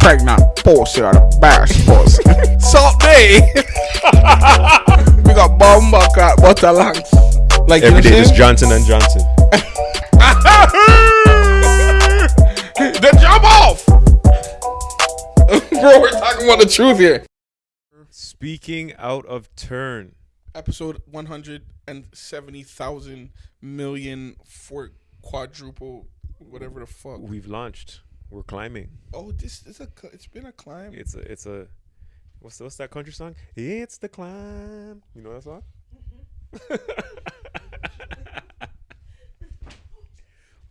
pregnant pussy or the best pussy. Salt day. we got bomba cat butter lungs. Like Every you just Johnson and Johnson. the jump off. Bro, we're talking about the truth here. Speaking out of turn. Episode 170,000 million for quadruple, whatever the fuck. We've launched. We're climbing. Oh, this is a. It's been a climb. It's a it's a what's what's that country song? It's the climb. You know that song?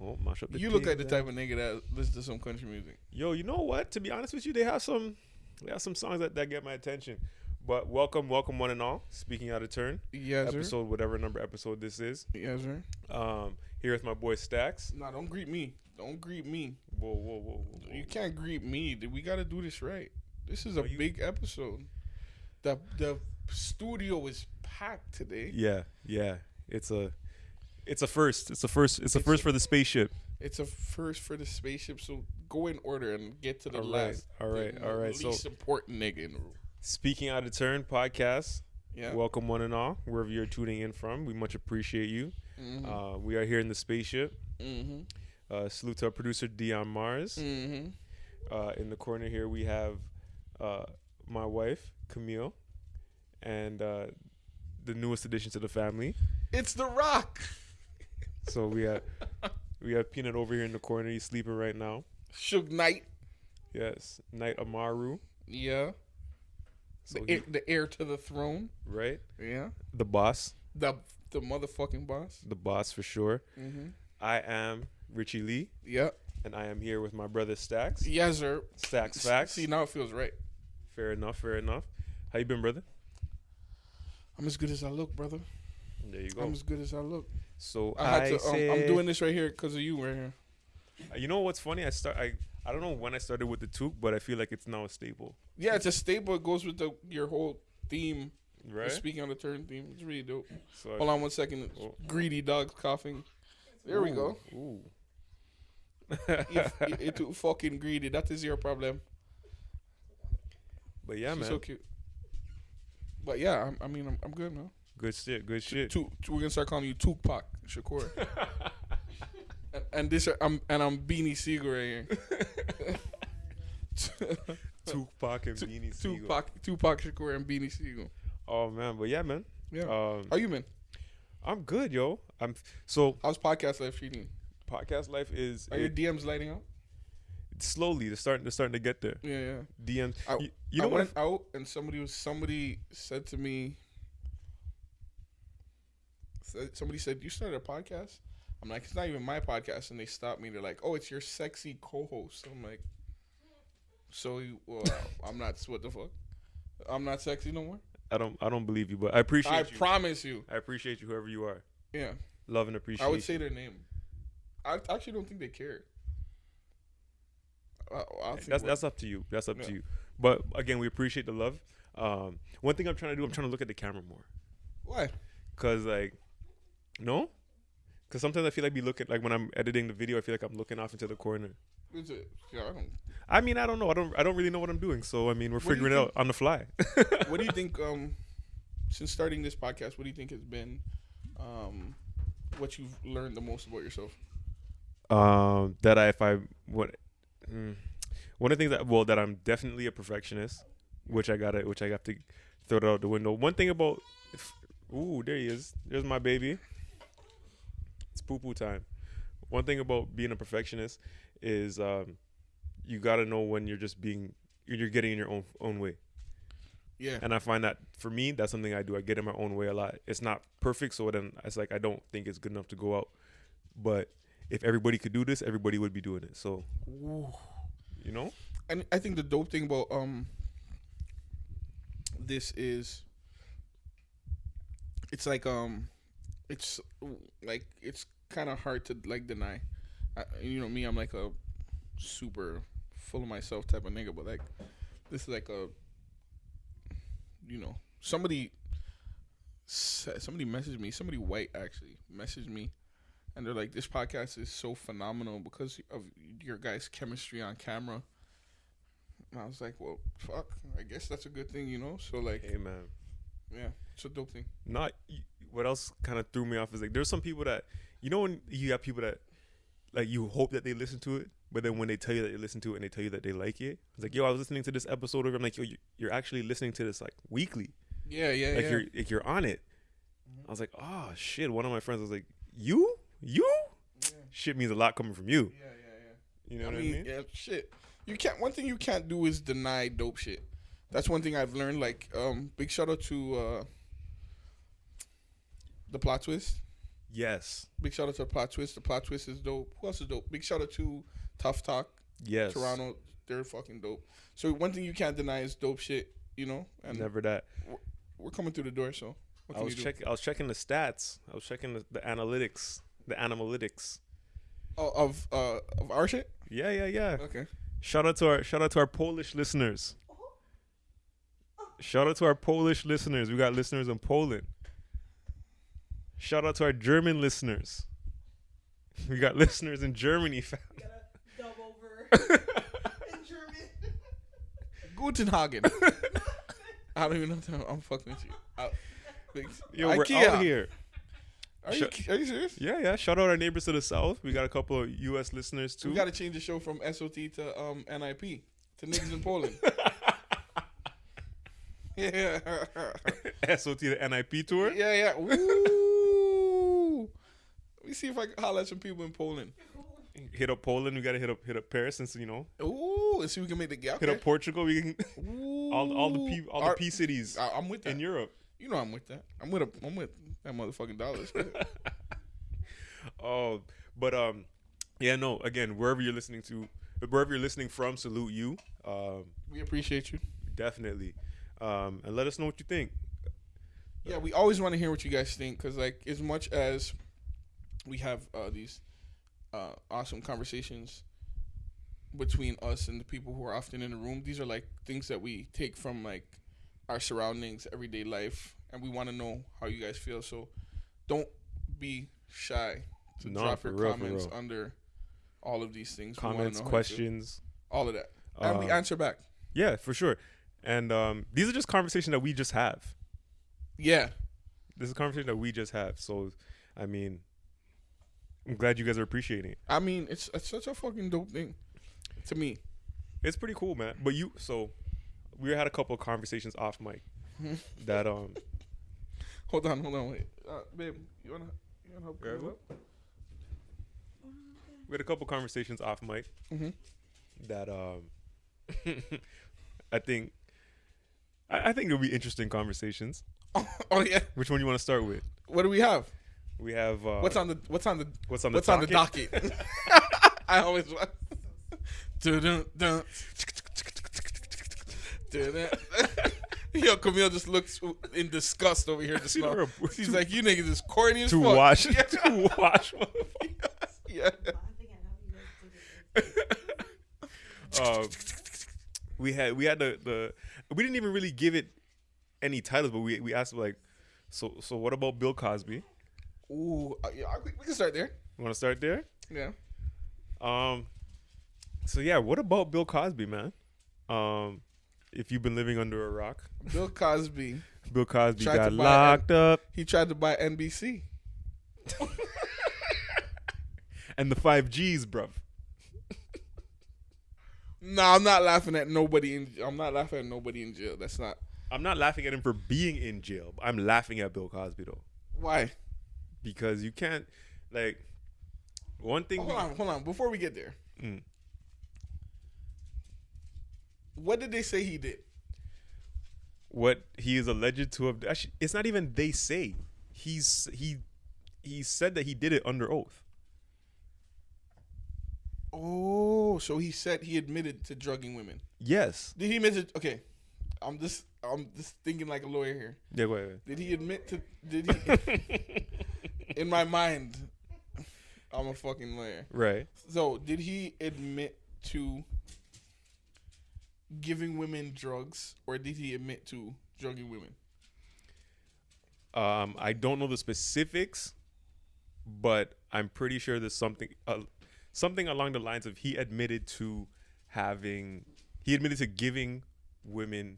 oh, mash up the You look like the type of nigga that listens to some country music. Yo, you know what? To be honest with you, they have some they have some songs that, that get my attention. But welcome, welcome one and all. Speaking out of turn. Yes, sir. episode whatever number episode this is. Yes, sir. Um here with my boy Stacks. Nah, don't greet me. Don't greet me. Whoa, whoa, whoa, whoa. You can't greet me. We got to do this right. This is a you- big episode. The the studio is packed today. Yeah, yeah. It's a it's a first. It's a first it's a It's first a- for the spaceship. It's a first for the spaceship, so go in order and get to the All right, last. all right, the all right, so- Least important nigga in the room. Speaking out of turn podcast. Yeah. Welcome one and all, wherever you're tuning in from. We much appreciate you. mm-hmm. Uh, we are here in the spaceship. mm-hmm. Uh, salute to our producer Dion Mars. Mm-hmm. Uh, in the corner here we have uh, my wife Camille, and uh, the newest addition to the family. It's the Rock. So we have we have Peanut over here in the corner. He's sleeping right now. Suge Knight. Yes, Knight Amaru. Yeah. So The, he- heir, the heir to the throne. right, Yeah. the boss, The the motherfucking boss. the boss for sure. Mm-hmm. I am Richie Lee, Yeah. and I am here with my brother Stacks. Yes, sir. Stacks facts. See, now it feels right. Fair enough. Fair enough. How you been, brother? I'm as good as I look, brother. There you go. I'm as good as I look. So I I, had to. Um, I'm doing this right here because of you, right here. You know what's funny? I start. I I don't know when I started with the toque, but I feel like it's now a staple. Yeah, it's a staple. It goes with the your whole theme. the Right. Speaking on the turn theme, it's really dope. So I- Hold on one second. Oh. Greedy dogs coughing. There we go. Ooh. If you're too fucking greedy, that is your problem. but yeah, She's man. so cute. But yeah, I'm, I mean, I'm, I'm good now. Good shit. Good shit. We're gonna start calling you Tupac Shakur. and, and this, I'm and I'm Beanie Sigel right here. Tupac and Beanie Sigel. Tupac, Tupac Shakur, and Beanie Sigel. Oh man, but yeah, man. Yeah. Um, How you been? I'm good, yo. I'm so How's podcast life treating? Podcast life is Are your DMs lighting up? slowly. They're starting. They're starting to get there. Yeah, yeah. DMs. I, you, you I know what? went out and somebody was somebody said to me. said- Somebody said you started a podcast. I'm like, it's not even my podcast, and they stopped me. They're like, oh, it's your sexy co-host. I'm like, so you, well, I'm not. What the fuck? I'm not sexy no more. I don't. I don't believe you, but I appreciate I you. promise you. I appreciate you, whoever you are. Yeah, Love and appreciate. I would say their name. I actually don't think they care. I, I think that's that's up to you. That's up to you. But again, we appreciate the love. Um, one thing I'm trying to do, I'm trying to look at the camera more, why. cause like, no, cause sometimes I feel like be looking like when I'm editing the video, I feel like I'm looking off into the corner. Is it? Yeah, I don't. I mean, I don't know. I don't. I don't really know what I'm doing. So I mean, we're What figuring it out on the fly. what do you think um since starting this podcast what do you think has been um what you've learned the most about yourself um, that I if I what mm, one of the things that well that I'm definitely a perfectionist, which I gotta which I have to throw it out the window. One thing about if, ooh there he is. There's my baby. It's poo poo time. One thing about being a perfectionist is um, you gotta know when you're just being you're getting in your own own way. yeah And I find that for me, that's something I do. I get in my own way a lot. It's not perfect, so then it's like I don't think it's good enough to go out. But if everybody could do this, everybody would be doing it. So you know, and i think the dope thing about um this is it's like um it's like it's kind of hard to like deny. I, you know me i'm like a super full of myself type of nigga but like this is like a you know somebody somebody messaged me somebody white actually messaged me and they're like this podcast is so phenomenal because of your guys chemistry on camera I was like, well, fuck. I guess that's a good thing, you know. So like, Hey man. yeah, it's a dope thing. Not what else kind of threw me off is like there's some people that you know when you have people that like you hope that they listen to it, but then when they tell you that they listen to it and they tell you that they like it, it's like yo, I was listening to this episode of. I'm like yo, you- you're actually listening to this like weekly, Yeah, yeah, like yeah. you're like you're on it. Mm-hmm. I was like, oh shit. One of my friends was like, you, you, yeah, shit means a lot coming from you. yeah, yeah. Yeah. You know I what mean, I mean? yeah, shit. You can't. One thing you can't do is deny dope shit. That's one thing I've learned. Like, um, big shout out to uh, the plot twist. Yes, Big shout out to the plot twist. The plot twist is dope. Who else is dope? Big shout out to Tough Talk, yes. Toronto. They're fucking dope. So one thing you can't deny is dope shit. You know, and Never that. we're coming through the door. So what I was checking. I was checking the stats. I was checking the, the analytics. The analytics. Oh, of uh of our shit. Yeah, yeah, yeah. Okay. Shout out to our shout out to our Polish listeners. Shout out to our Polish listeners. We got listeners in Poland. Shout out to our German listeners. We got listeners in Germany. fam. Gotta dub over in German. Gutenhagen. I don't even know. I'm, I'm fucking with you. I, big, Yo, we're IKEA. out here. Are you, are you serious? Yeah, yeah. Shout out our neighbors to the south. We got a couple of U.S. listeners too. We got to change the show from SOT to um NIP to niggas in Poland. yeah, SOT to NIP tour. yeah, yeah. Ooh. Let me see if I can holler at some people in Poland. Hit up Poland. We got to hit up hit up Paris since you know. Ooh, let's see if we can make the gap. Hit up Portugal. We can all all the P all the P cities I, I'm with that. in Europe. You know I'm with that. I'm with a, I'm with that motherfucking dollars. Oh, but um, yeah, no. Again, wherever you're listening to, wherever you're listening from, salute you. Um, we appreciate you. definitely. Um, and let us know what you think. Yeah, we always want to hear what you guys think because, like, as much as we have uh, these uh, awesome conversations between us and the people who are often in the room, these are like things that we take from like our surroundings, everyday life, and we want to know how you guys feel. So don't be shy to No, drop your real, comments under all of these things. Comments, know how you feel. questions. all of that, and we Uh, answer back. Yeah, for sure. And um, these are just conversations that we just have. Yeah, This is a conversation that we just have. So, I mean, I'm glad you guys are appreciating it. I mean, it's, it's such a fucking dope thing to me. It's pretty cool, man. But you, so we had a couple of conversations off mic that um Hold on, hold on, wait, uh, babe, you wanna you wanna help? Yeah, me up? we had a couple conversations off mic Mhm. that um I think I, I think it'll be interesting conversations. Oh yeah, Which one you want to start with? what do we have? We have uh, What's on the What's on the what's on the What's on the docket? docket? I always want. Dun, dun, dun. Dun, dun. Yo, Camille just looks in disgust over here. Just See, now. She's too- like, "You niggas is corny as to fuck." wash Yeah. to wash. yeah. I think I know you guys did it. um, we had we had the the we didn't even really give it any titles, but we we asked like, so so what about Bill Cosby? Ooh, uh, yeah, I- we can start there. You want to start there? Yeah. Um, so yeah, what about Bill Cosby, man? Um, if you've been living under a rock, Bill Cosby. Bill Cosby Tried got locked up, He tried to buy NBC. and the five Gs, bruv. No, I'm not laughing at nobody. In, I'm not laughing at nobody in jail. That's not I'm not laughing at him for being in jail. I'm laughing at Bill Cosby though, why. because you can't like one thing. Hold on, hold on. Before we get there, Mm. What did they say he did? what he is alleged to have actually it's not even they say he's he he said that he did it under oath Oh, so he said he admitted to drugging women. yes Did he admit to? Okay, I'm just I'm just thinking like a lawyer here. yeah wait, wait. Did he admit to? Did he? in my mind, I'm a fucking lawyer. right So did he admit to giving women drugs, or did he admit to drugging women? um i don't know the specifics but i'm pretty sure there's something uh, something along the lines of he admitted to having he admitted to giving women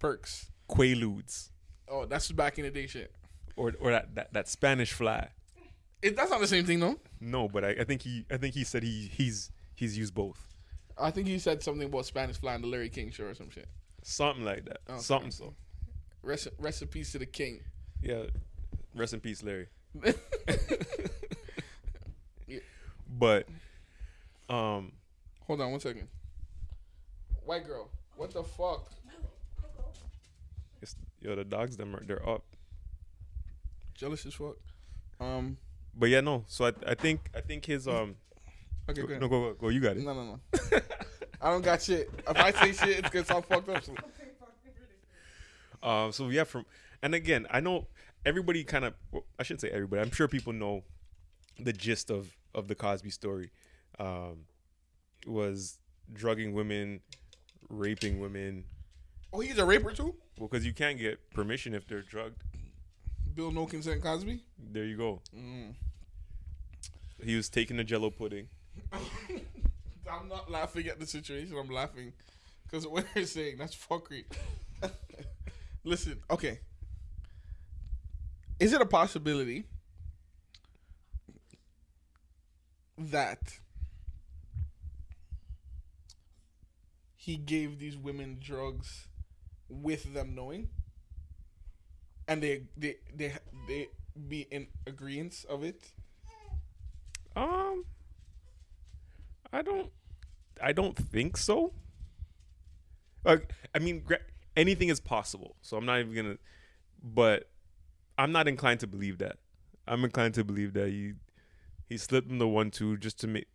Perks. quaaludes Oh, that's back in the day shit. or or that, that, that Spanish fly. It, that's not the same thing, though. No, but I, I think he I think he said he he's he's used both. I think you said something about Spanish fly on the Larry King show or some shit. Something like that. Okay. Something so. Rest, recipes to the king. Yeah. Rest in peace, Larry. Yeah. But um Hold on one second. White girl, what the fuck? it's, yo the dogs them are they're up. Jealous as fuck. Um. But yeah, no. So I I think I think his um Okay, go, go ahead. no go, go go you got it. No, no, no. I don't got shit. If I say shit, it's because I'm fucked up. So. Um, so yeah, from and again, I know everybody kind of. Well, I shouldn't say everybody. I'm sure people know the gist of of the Cosby story. Um, was drugging women, raping women. Oh, he's a raper too. Well, because you can't get permission if they're drugged. Bill No Consent Cosby. There you go. Mm. He was taking the Jello pudding. I'm not laughing at the situation. I'm laughing because what you're saying that's fuckery. Listen, okay. Is it a possibility that he gave these women drugs with them knowing, and they they they they be in agreement of it? Um, I don't, I don't think so. Like, I mean, anything is possible. So I'm not even gonna, but I'm not inclined to believe that. I'm inclined to believe that he he slipped in the one two just to make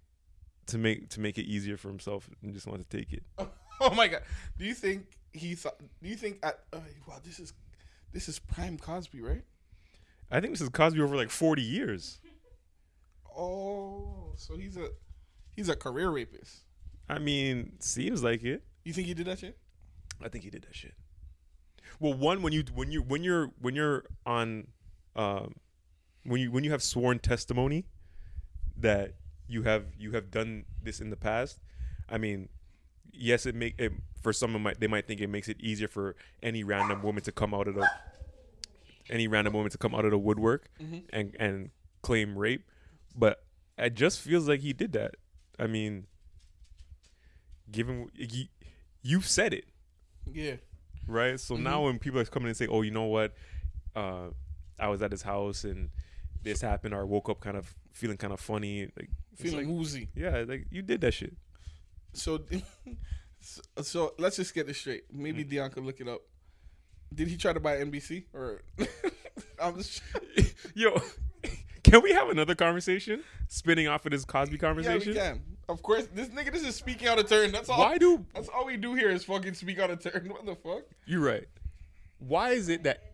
to make to make it easier for himself and just want to take it. Oh my god! Do you think he thought? Do you think at? Uh, wow, this is this is prime Cosby, right? I think this is Cosby over like 40 years. Oh, so he's a he's a career rapist. I mean, seems like it. You think he did that shit? I think he did that shit. Well, one when you when you when you're when you're on, um, when you when you have sworn testimony that you have you have done this in the past. I mean, yes, it make it for some of might they might think it makes it easier for any random woman to come out of the any random woman to come out of the woodwork Mhm. and and claim rape, but it just feels like he did that. I mean, given you, you've said it Yeah. right? So Mhm. now when people are coming and say, "Oh, you know what? Uh, I was at his house and this happened," or I woke up kind of feeling kind of funny, like Feeling like, woozy. yeah, like you did that shit. So, so, so let's just get this straight. Maybe Mm. Dion could look it up. Did he try to buy NBC or? I'm just. Yo, can we have another conversation spinning off of this Cosby conversation? Yeah, we can. Of course, this nigga, this is speaking out of turn. That's all. Why do That's all we do here is fucking speak out of turn. What the fuck? you're right? Why is it that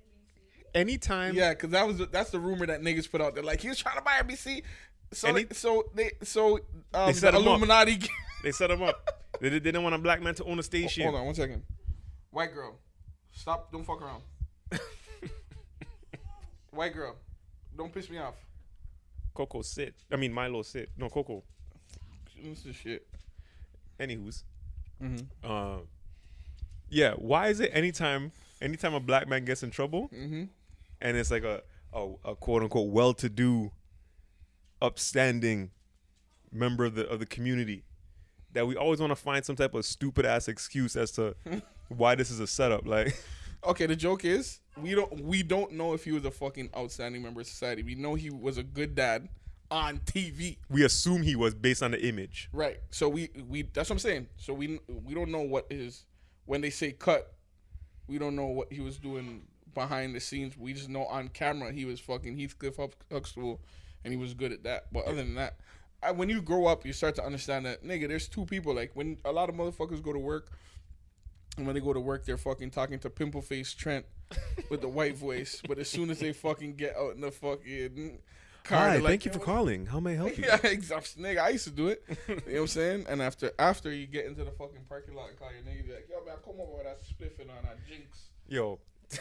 anytime Yeah, because that was that's the rumor that niggas put out there. Like he was trying to buy NBC. So Any- they, so they so um, set the. Illuminati. they set him up, they, they didn't want a black man to own a station. Hold on one second. White girl, stop! Don't fuck around. White girl, don't piss me off. Coco sit. I mean Milo sit. No Coco. This is shit. Anywho's. Mm-hmm. Uh, yeah. Why is it anytime anytime a black man gets in trouble Mm-hmm. and it's like a a, a quote unquote well to do, upstanding member of the of the community, that we always want to find some type of stupid ass excuse as to why this is a setup. Like, Okay, the joke is we don't we don't know if he was a fucking outstanding member of society. We know he was a good dad on TV. we assume he was based on the image. Right. So we we that's what I'm saying. So we we don't know what is when they say cut, we don't know what he was doing behind the scenes. We just know on camera he was fucking Heathcliff Huxtable, and he was good at that. But other than that, I, when you grow up, you start to understand that nigga. There's two people. Like when a lot of motherfuckers go to work, and when they go to work, they're fucking talking to pimple face Trent with the white voice. But as soon as they fucking get out in the fucking car, Hi, like, thank you for calling. How may I help you? yeah, exactly. Nigga, I used to do it. You know what I'm saying? And after after you get into the fucking parking lot and call your nigga, like, yo, man, come over with that spliffing on that jinx. Yo,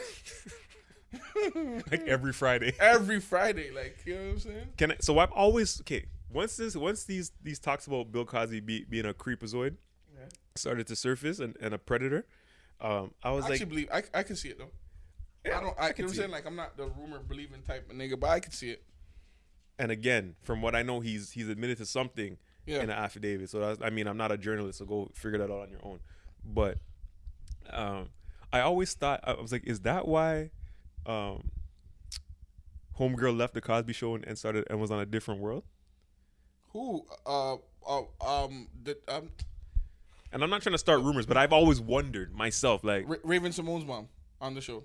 like every Friday. Every Friday, like, you know what I'm saying? Can I, so I've always okay. Once this once these these talks about Bill Cosby be, being a creepazoid, Yeah. started to surface and, and a predator, um, I was I like, believe I, I can see it though. Yeah, I don't. I, I can you know what I'm saying? it. Like I'm not the rumor believing type of nigga, but I can see it. and again, from what I know, he's he's admitted to something Yeah. in an affidavit. So that's, I mean, I'm not a journalist, so go figure that out on your own. But um, I always thought I was like, is that why um, Homegirl left the Cosby Show and, and started and was on a different world? Who? Uh. Uh. Um. The, um. And I'm not trying to start rumors, but I've always wondered myself, like, Ra- Raven-Symoné's mom on the show.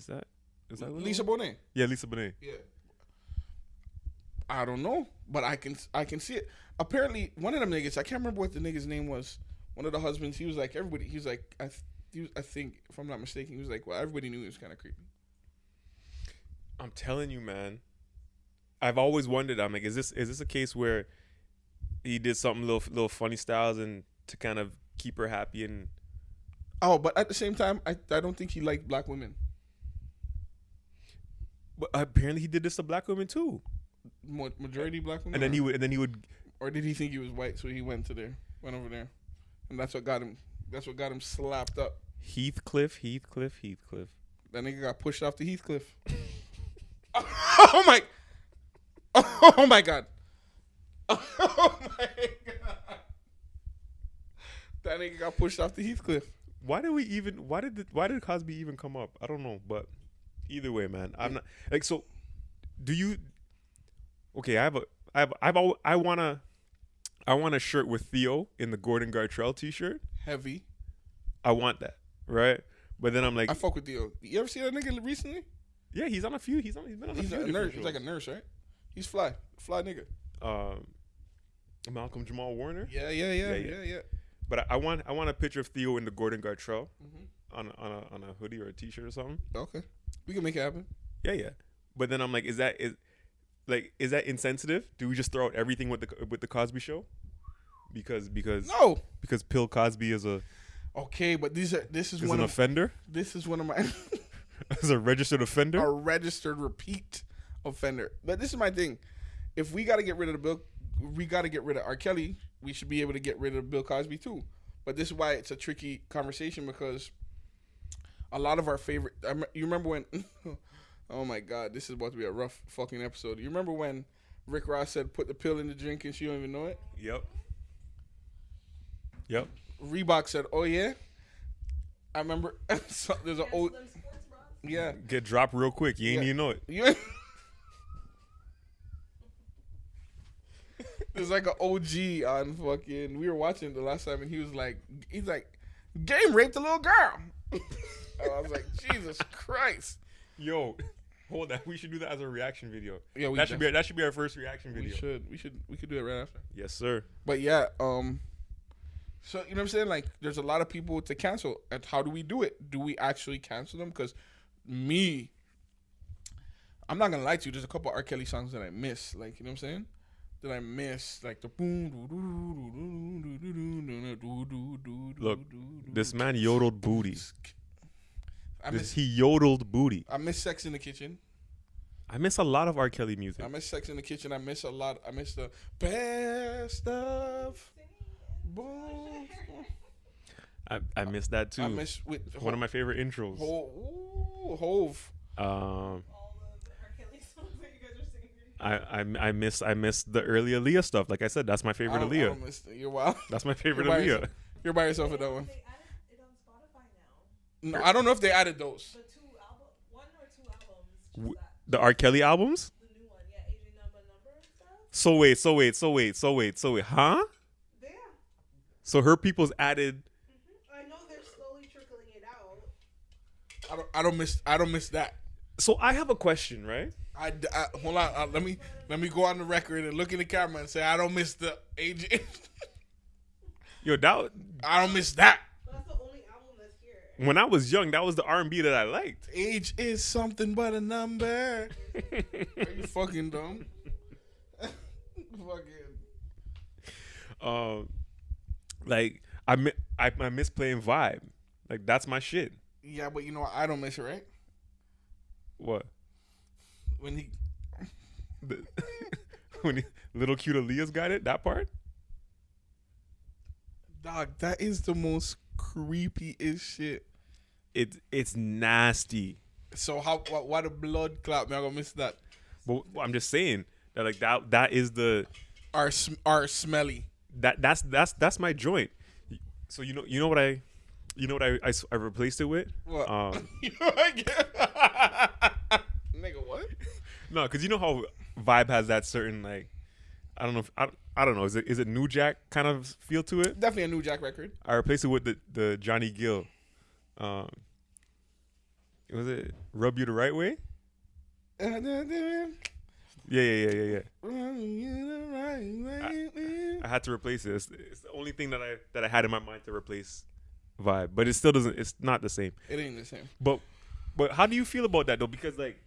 Is that is that Lisa Bonet. Yeah, Lisa Bonet. Yeah. I don't know, but I can I can see it. Apparently, one of them niggas, I can't remember what the nigga's name was. One of the husbands, he was like everybody. He was like I, th- he was, I think if I'm not mistaken, he was like well everybody knew he was kind of creepy. I'm telling you, man. I've always wondered. I'm like, is this is this a case where he did something little little funny styles and to kind of keep her happy and Oh, but at the same time, I I don't think he liked black women. But apparently he did this to black women too. Majority black women. And then he would and then he would or did he think he was white, so he went to there, went over there, and that's what got him. That's what got him slapped up. Heathcliff, Heathcliff, Heathcliff. That nigga got pushed off the Heathcliff. oh my! Oh my god! Oh my god! That nigga got pushed off the Heathcliff. Why did we even why did the, why did Cosby even come up? I don't know, but either way, man, I'm not like so. Do you? Okay, I have a I have I've al- I wanna I want a shirt with Theo in the Gordon Gartrell T-shirt. Heavy. I want that, right? But then I'm like, I fuck with Theo. You ever see that nigga recently? yeah, he's on a few. He's on. He's been on a few. a nurse. He's like a nurse, right? He's fly, fly nigga. um, Malcolm Jamal Warner. Yeah, yeah, yeah, Yeah, yeah, yeah. But I, I want I want a picture of Theo in the Gordon Gartrell Mhm. on a, on a on a hoodie or a T-shirt or something. Okay, we can make it happen. Yeah, yeah. But then I'm like, is that is like is that insensitive? Do we just throw out everything with the with the Cosby Show? Because because No. because Bill Cosby is a Okay, but these are this is is one an of offender, this is one of my as a registered offender. a registered repeat offender. But this is my thing. If we got to get rid of the Bill, we got to get rid of R. Kelly. We should be able to get rid of Bill Cosby too. But this is why it's a tricky conversation because a lot of our favorite. I you remember when? oh my God, this is about to be a rough fucking episode. You remember when Rick Ross said, "Put the pill in the drink," and she don't even know it. Yep. Yep. Reebok said, "Oh yeah." I remember so there's an old Them yeah. Get dropped real quick. You ain't Yeah. even know it. You There's like an OG on fucking. We were watching the last time, and he was like, he's like, game raped a little girl. I was like, Jesus Christ. Yo, hold that. We should do that as a reaction video. Yeah, we that should be that should be our first reaction video. We should, we should, we could do it right after. Yes, sir. But yeah, um, so you know what I'm saying? Like, there's a lot of people to cancel, and how do we do it? Do we actually cancel them? Because me, I'm not gonna lie to you. There's a couple R. Kelly songs that I miss. Like, you know what I'm saying? That I miss, like the boom. Look, This man yodeled booty. I This, miss, he yodeled booty. I miss Sex in the Kitchen. I miss a lot of R. Kelly music. I miss Sex in the Kitchen. I miss a lot. I miss the best of. Boom. I, I miss that too. I miss with One of my favorite intros. Hove. Ooh, Hove. Um, All the R. Kelly songs that you guys are singing. I, I I miss I miss the early Aaliyah stuff. Like I said, that's my I favorite don't, I Aaliyah. don't miss the, you're wild. That's my favorite You're Aaliyah. yourself. You're by yourself with that one. They added it on Spotify now. No, I don't know if they added those. The two album, one or two albums. That. The R. Kelly albums. The new one, yeah, Asian number number and stuff. So wait, so wait, so wait, so wait, so wait, huh? Yeah. So her people's added. I know they're slowly trickling it out. I don't. I don't miss. I don't miss that. So I have a question, right? I, I hold on. Uh, let me let me go on the record and look in the camera and say I don't miss the AJ. Yo, that I don't miss that. But that's the only album that's here. When I was young, that was the R and B that I liked. Age is something but a number. Are you fucking dumb? fucking. um, like I mi- I, I miss playing Vibe. Like that's my shit. Yeah, but you know what? I don't miss it, right? What? When he The, when he, little cute Aaliyah's got it. That part. Dog, that is the most creepy is shit. It it's nasty. So how why, why the blood clot? Me, I gonna miss that. But I'm just saying that like that that is the Are sm- are smelly. that that's that's that's my joint. So you know you know what I you know what I I replaced it with? What? Um You know what I get? Nigga, what? no, cuz you know how Vibe has that certain like I don't know if I, I don't know is it is it New Jack kind of feel to it? Definitely a New Jack record. I replaced it with the the Johnny Gill. Um was it Rub You the Right Way? Yeah, yeah, yeah, yeah, yeah. I had to replace it. It's, it's the only thing that I that I had in my mind to replace Vibe, but it still doesn't. It's not the same. It ain't the same. But but how do you feel about that though? Because like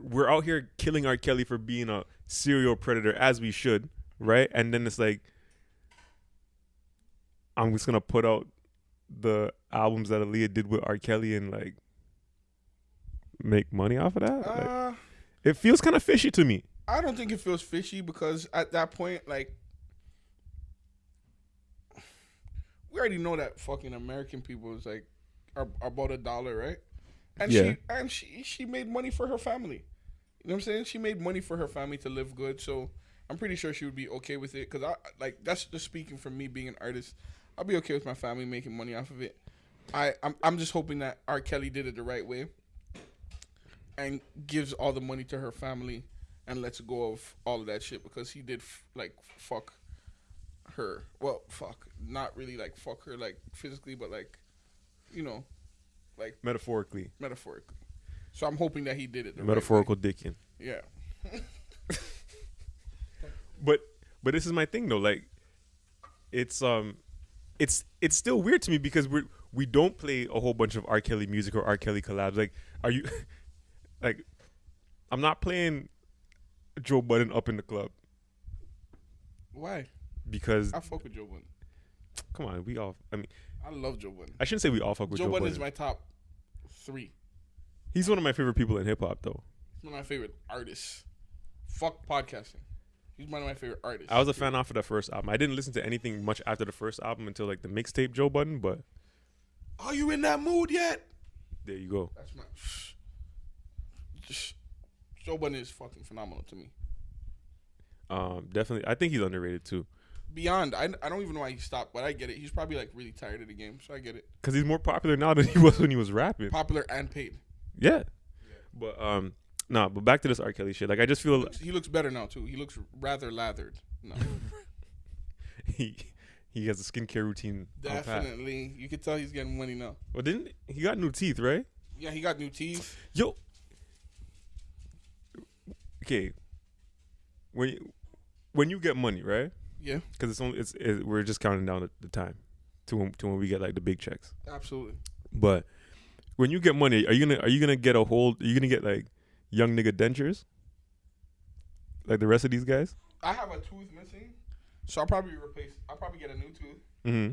we're out here killing R. Kelly for being a serial predator, as we should, right? And then it's like I'm just gonna put out the albums that Aaliyah did with R. Kelly and like make money off of that. Like, Uh, it feels kind of fishy to me. I don't think it feels fishy because at that point, like, we already know that fucking American people is like are, are about a dollar, right? And Yeah. she and she she made money for her family. You know what I'm saying? She made money for her family to live good, so I'm pretty sure she would be okay with it. Cause I like that's just speaking from me being an artist. I'll be okay with my family making money off of it. I I'm I'm just hoping that R. Kelly did it the right way and gives all the money to her family and lets go of all of that shit because he did f- like fuck her. Well, fuck, not really like fuck her like physically, but like you know, like Metaphorically, metaphorically. So I'm hoping that he did it. The metaphorical dicking. Right way. Yeah. but but this is my thing though like it's um it's it's still weird to me because we we don't play a whole bunch of R. Kelly music or R. Kelly collabs. Like, are you like? I'm not playing Joe Budden up in the club Why? because I fuck with Joe Budden. come on, we all. I mean, I love Joe Budden. I shouldn't say we all fuck with Joe, Joe, Budden Budden. is my top three. He's one of my favorite people in hip hop, though. He's one of my favorite artists. Fuck podcasting. He's one of my favorite artists. I was a fan off of the first album. I didn't listen to anything much after the first album until like the mixtape Joe Budden, but Are you in that mood yet? there you go. That's my. Just, Joe Budden is fucking phenomenal to me. Um, definitely, I think he's underrated too Beyond, I, I don't even know why he stopped, but I get it. He's probably like really tired of the game, so I get it. because he's more popular now than he was when he was rapping. Popular and paid. Yeah. But um nah, but back to this R. Kelly shit. Like I just feel He looks better now too. He looks rather lathered. No, he he has a skincare routine. definitely. You can tell he's getting money now. Well didn't he got new teeth, right? Yeah, he got new teeth. Yo Okay. When you, when you get money, right? Yeah, Because it's only it's it, we're just counting down the, the time to when, to when we get like the big checks. absolutely. But when you get money, are you gonna are you gonna get a hold? Are you gonna get like young nigga dentures? Like the rest of these guys? I have a tooth missing, so I'll probably replace. I'll probably get a new tooth, Mm-hmm.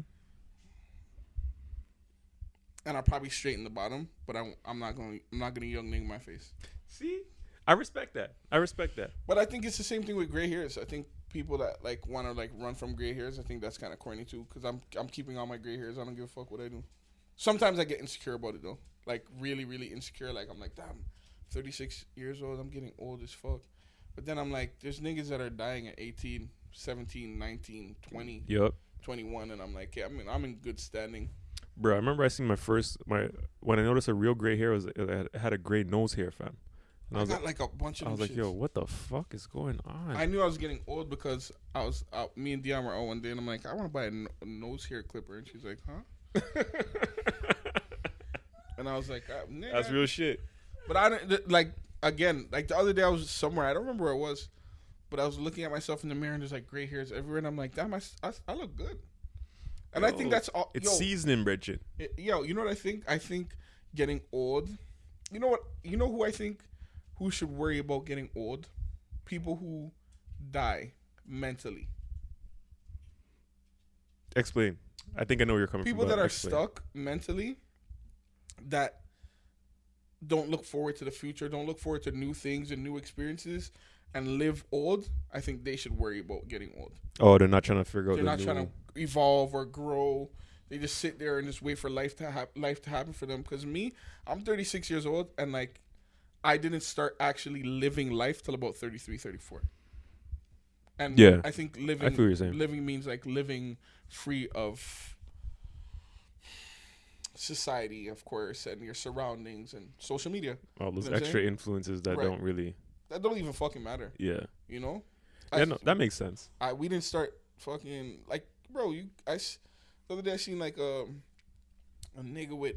and I'll probably straighten the bottom. But I'm I'm not going. to I'm not going to young nigga my face. See, I respect that. I respect that. But I think it's the same thing with gray hairs. I think people that like want to like run from gray hairs, I think that's kind of corny too. Because I'm I'm keeping all my gray hairs. I don't give a fuck what I do. Sometimes I get insecure about it though. Like really, really insecure. Like I'm like, damn, 36 years old. I'm getting old as fuck. But then I'm like, there's niggas that are dying at 18, 17, 19, 20, Yup. 21, and I'm like, yeah, I mean, I'm in good standing. Bro, I remember I seen my first my when I noticed a real gray hair was it had, a gray nose hair, fam. And I I, was got like, like a bunch of I was like, yo, what the fuck is going on? I knew I was getting old because I was out. Me and Dion were out one day, and I'm like, I want to buy a, no- a nose hair clipper, and she's like, huh? And I was like, uh. That's real shit. But I don't th- like again, like the other day I was somewhere. I don't remember where it was, but I was looking at myself in the mirror and there's like gray hairs everywhere, and I'm like, damn, I look good. And I think that's all. It's yo, seasoning, Bridget. yo, you know what I think? I think getting old. You know what? You know who I think who should worry about getting old? People who die mentally. Explain. I think I know where you're coming People from. People that are explain. stuck mentally, that don't look forward to the future, don't look forward to new things and new experiences, and live old. I think they should worry about getting old. Oh, they're not trying to figure out. They're the not trying to evolve or grow. They just sit there and just wait for life to hap- life to happen for them. Because me, I'm 36 years old and like I didn't start actually living life till about 33, 34. And Yeah. I think I living feel what you're saying. living means like living free of society, of course, and your surroundings and social media. All those You know extra influences that Right. don't really. That don't even fucking matter, Yeah. you know? Yeah, I- no, that makes sense. I we didn't start fucking like bro. You I the other day I seen like a a nigga with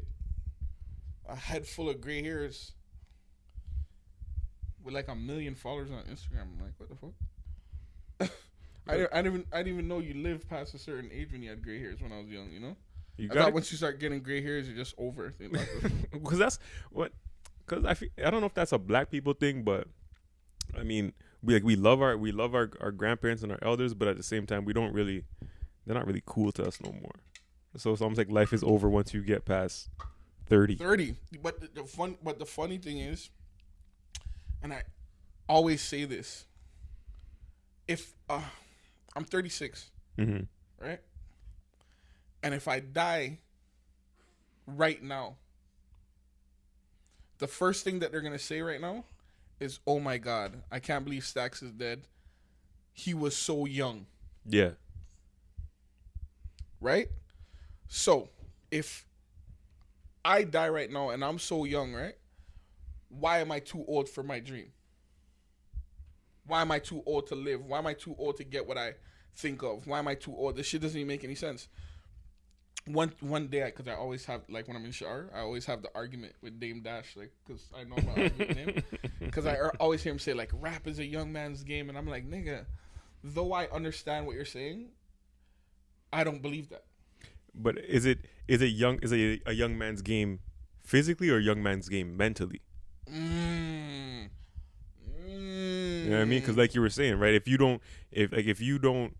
a head full of gray hairs with like a million followers on Instagram. I'm like, what the fuck? I didn't, I didn't even I didn't even know you lived past a certain age when you had gray hairs when I was young. You know, You I got once you start getting gray hairs, you're just over. because that's what because I feel, I don't know if that's a black people thing, but I mean we like we love our we love our our grandparents and our elders, but at the same time we don't really they're not really cool to us no more. So it's almost like life is over once you get past thirty. Thirty. But the, the fun, but the funny thing is, and I always say this: if uh, I'm 36, Mm-hmm. right, and if I die right now, the first thing that they're gonna say right now is, "Oh my God, I can't believe Stax is dead. He was so young." Yeah, right? So, if I die right now and I'm so young, right? Why am I too old for my dream? Why am I too old to live? Why am I too old to get what I think of? Why am I too old? This shit doesn't even make any sense. One one day, because I always have like when I'm in shower, I always have the argument with Dame Dash, like because I know my argument him. Because I er- always hear him say like rap is a young man's game, and I'm like nigga. Though I understand what you're saying, I don't believe that. but is it is it young is it a young man's game physically or a young man's game mentally? Mm. Mm. You know what I mean? Because like you were saying, right? If you don't, if like if you don't,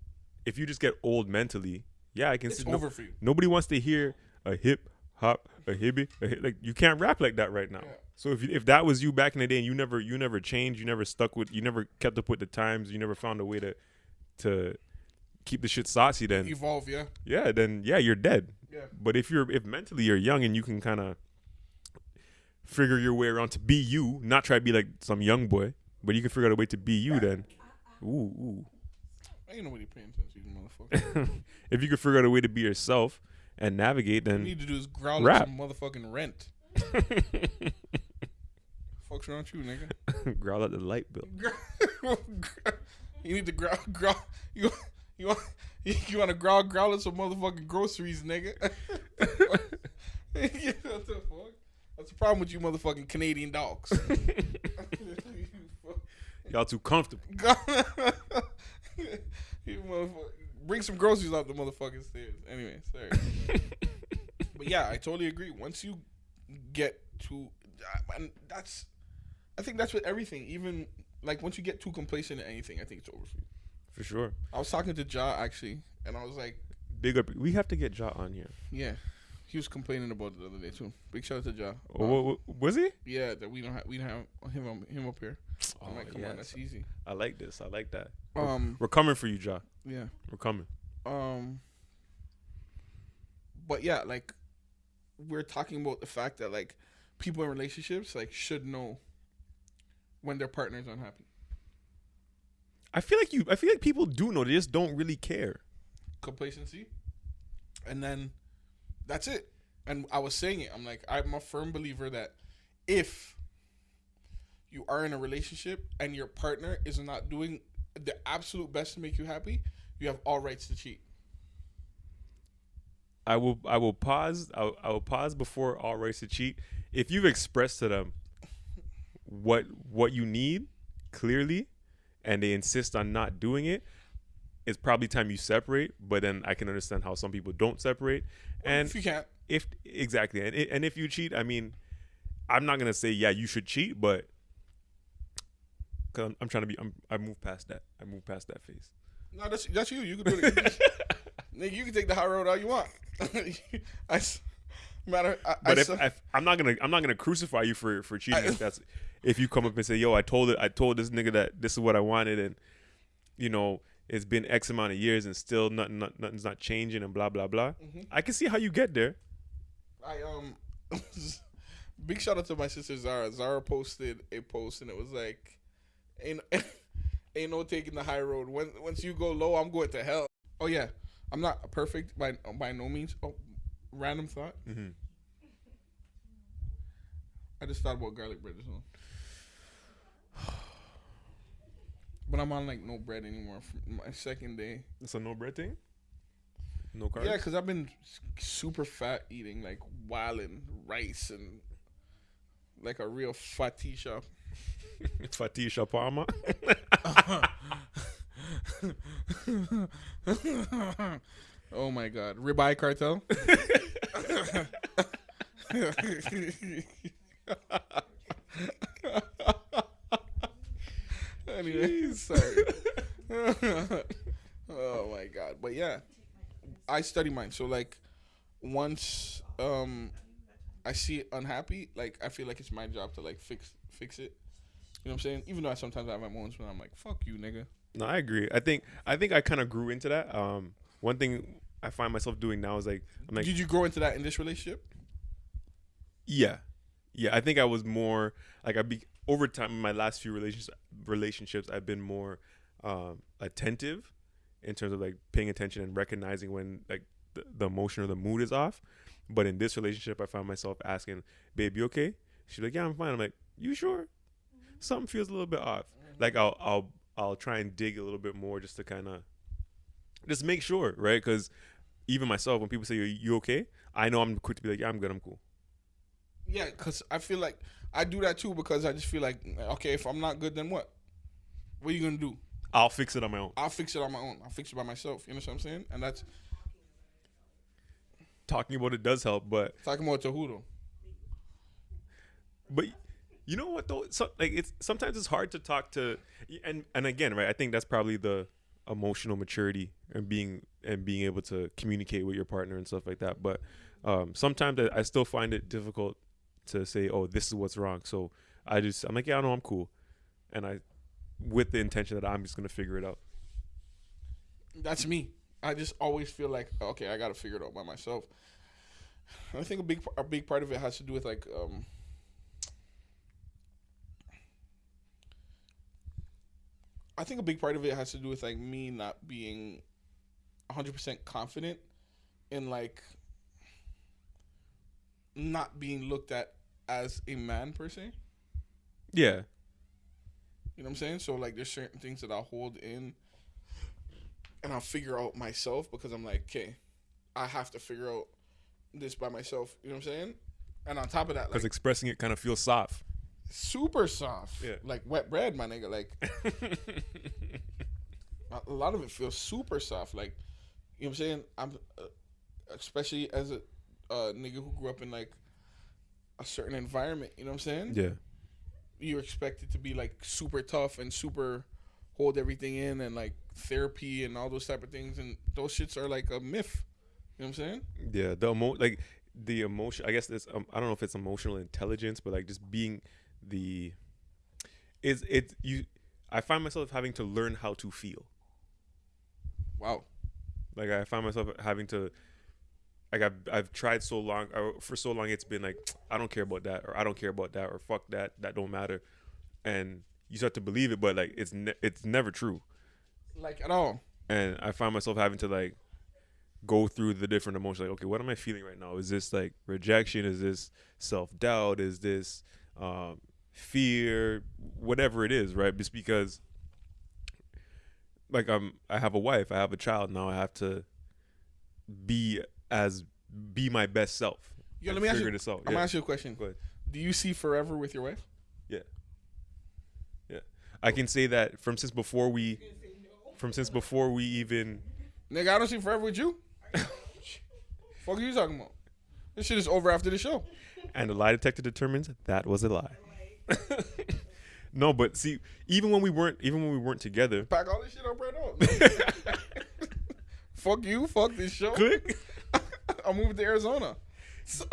if you just get old mentally, yeah, I can it's see. No, for you. nobody wants to hear a hip hop, a hippie, a hip, like you can't rap like that right now. Yeah. So if you, if that was you back in the day and you never you never changed, you never stuck with, you never kept up with the times, you never found a way to to keep the shit saucy, then Evolve, yeah. yeah, then yeah, you're dead. Yeah. But if you're if mentally you're young and you can kind of figure your way around to be you, not try to be like some young boy, but you can figure out a way to be you, then ooh ooh. I ain't nobody paying attention, you motherfucker. if you can figure out a way to be yourself and navigate, All you need to do is growl Rap. at some motherfucking rent. Fuck's around you, nigga? growl at the light bill. you need to growl, growl. You, you want, you want to growl, growl at some motherfucking groceries, nigga? what the fuck? That's the problem with you motherfucking Canadian dogs. Y'all too comfortable. you motherfucker. Bring some groceries up the motherfucking stairs. Anyway, sorry. but yeah, I totally agree. Once you get to, and that's, I think that's with everything. Even like once you get too complacent in anything, I think it's over for you. For sure. I was talking to Ja actually, and I was like, Big up. We have to get Ja on here. yeah, he was complaining about it the other day too. Big shout out to Ja. Oh, Um, wa- wa- was he? yeah, that we don't have we don't have him on- him up here. I'm like, come on, that's easy. I like this. I like that. Um, We're coming for you, Ja. yeah. We're coming. Um, but yeah, like we're talking about the fact that like people in relationships like should know when their partner's unhappy. I feel like you. I feel like people do know. They just don't really care. Complacency, and then that's it. And I was saying it. I'm like, I'm a firm believer that if you are in a relationship and your partner is not doing the absolute best to make you happy, you have all rights to cheat. I will. I will pause. I will, I will pause before all rights to cheat. If you've expressed to them what what you need clearly, and they insist on not doing it, it's probably time you separate. But then I can understand how some people don't separate. And if you can't, if exactly, and and if you cheat, I mean, I'm not gonna say yeah you should cheat, but because I'm, I'm trying to be, I'm, I moved past that. I move past that phase. No, that's that's you. You can do it. Nigga, you can take the high road all you want. I matter. I, But I if, if I'm not gonna I'm not gonna crucify you for for cheating. I- if that's if you come up and say, "Yo, I told it, I told this nigga that this is what I wanted," and you know it's been X amount of years and still nothing, not, nothing's not changing and blah blah blah. Mhm. I can see how you get there. I um, big shout out to my sister Zara. Zara posted a post and it was like, ain't ain't no taking the high road. When once you go low, I'm going to hell. Oh yeah, I'm not perfect by by no means. Oh, random thought. hmm I just thought about garlic bread just now. But I'm on like no bread anymore for my second day. It's a no bread thing. No carbs. Yeah, because I've been super fat eating like wildin' rice and like a real fatty shop. Fatisha Palma. oh my god. Ribeye cartel? anyway, sorry. oh my god. But yeah. I study mine. So like once um I see it unhappy, like I feel like it's my job to like fix fix it. You know what I'm saying? Even though I sometimes I have my moments when I'm like, fuck you, nigga. No, I agree. I think I think I kind of grew into that. Um, one thing I find myself doing now is like I'm like Did you grow into that in this relationship? Yeah, yeah. I think I was more like I be over time in my last few relationships. Relationships, I've been more um, attentive in terms of like paying attention and recognizing when like the, the emotion or the mood is off. But in this relationship, I found myself asking, "Babe, you okay?" She's like, "Yeah, I'm fine." I'm like, "You sure?" Something feels a little bit off. Like I'll I'll I'll try and dig a little bit more just to kind of just make sure, right? Because even myself, when people say, "You you okay?" I know I'm quick to be like, "Yeah, I'm good. I'm cool." Yeah, because I feel like I do that too because I just feel like, okay, if I'm not good, then what? What are you gonna do? I'll fix it on my own. I'll fix it on my own. I'll fix it by myself. You know what I'm saying? And that's talking about it does help, but talking about Tahudo. but you know what though? So, like it's sometimes it's hard to talk to, and and again, right? I think that's probably the emotional maturity and being and being able to communicate with your partner and stuff like that. But um, sometimes I, still find it difficult to say, "Oh, this is what's wrong." So I just I'm like, "Yeah, I know I'm cool," and I with the intention that I'm just gonna figure it out. That's me. I just always feel like, okay, I gotta figure it out by myself. I think a big a big part of it has to do with like um I think a big part of it has to do with like me not being 100% confident in like not being looked at as a man per se. Yeah, You know what I'm saying? So like there's certain things that I'll hold in and I'll figure out myself because I'm like, okay, I have to figure out this by myself. You know what I'm saying? And on top of that, because like expressing it kind of feels soft. Super soft. Yeah. Like wet bread, my nigga. Like a- lot of it feels super soft. Like, you know what I'm saying? I'm uh, especially as a uh, nigga who grew up in like a certain environment. You know what I'm saying? yeah, you're expected to be like super tough and super hold everything in and like therapy and all those type of things and those shits are like a myth. You know what I'm saying? Yeah, the emo like the emotion. I guess this. Um, I don't know if it's emotional intelligence, but like just being the is it you. I find myself having to learn how to feel. Wow. Like I find myself having to. Like I've I've tried so long or for so long it's been like I don't care about that or I don't care about that or fuck that that don't matter, and you start to believe it, but like it's ne- it's never true. Like at all. and I find myself having to like go through the different emotions. Like, okay, what am I feeling right now? Is this like rejection? Is this self doubt? Is this um, fear? Whatever it is, right? Just because, like, I'm I have a wife, I have a child now. I have to be as be my best self. Yo, let me ask you. this out. I'm Yeah. gonna ask you a question. Go ahead. Do you see forever with your wife? Yeah. Yeah. I can say that from since before we, from since before we even Nigga, I don't see forever with you. Fuck are you talking about? This shit is over after the show. And the lie detector determines that was a lie. no, but see, even when we weren't, even when we weren't together, Pack all this shit up right now. fuck you. Fuck this show. click. I'm moving to Arizona. So-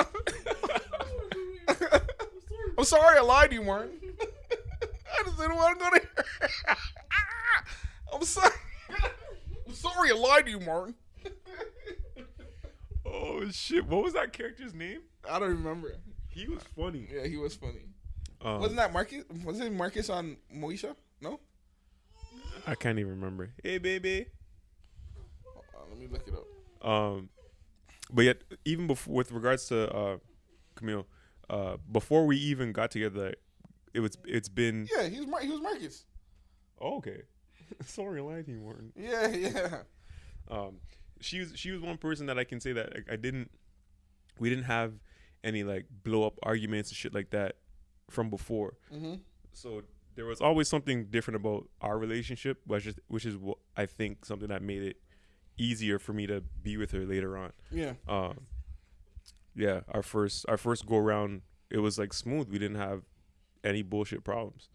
I'm sorry I lied to you, Martin. I just didn't want to go there. I'm sorry. sorry, I lied to you, Martin. Oh shit! What was that character's name? I don't remember. He was funny. Yeah, he was funny. Um, Wasn't that Marcus? Wasn't Marcus on Moesha? No. I can't even remember. Hey, baby. On, let me look it up. Um, but yet, even before, with regards to uh, Camille, uh, before we even got together, it was it's been. Yeah, he was Mar- he was Marcus. Oh, okay. Sorry, I lied to you, Martin. Yeah, yeah. Um, she was she was one person that I can say that like, I didn't. We didn't have any like blow up arguments and shit like that from before. Mm-hmm. So there was always something different about our relationship, which is which is what I think something that made it easier for me to be with her later on. Yeah. Um, yeah, our first our first go around, it was like smooth. We didn't have any bullshit problems,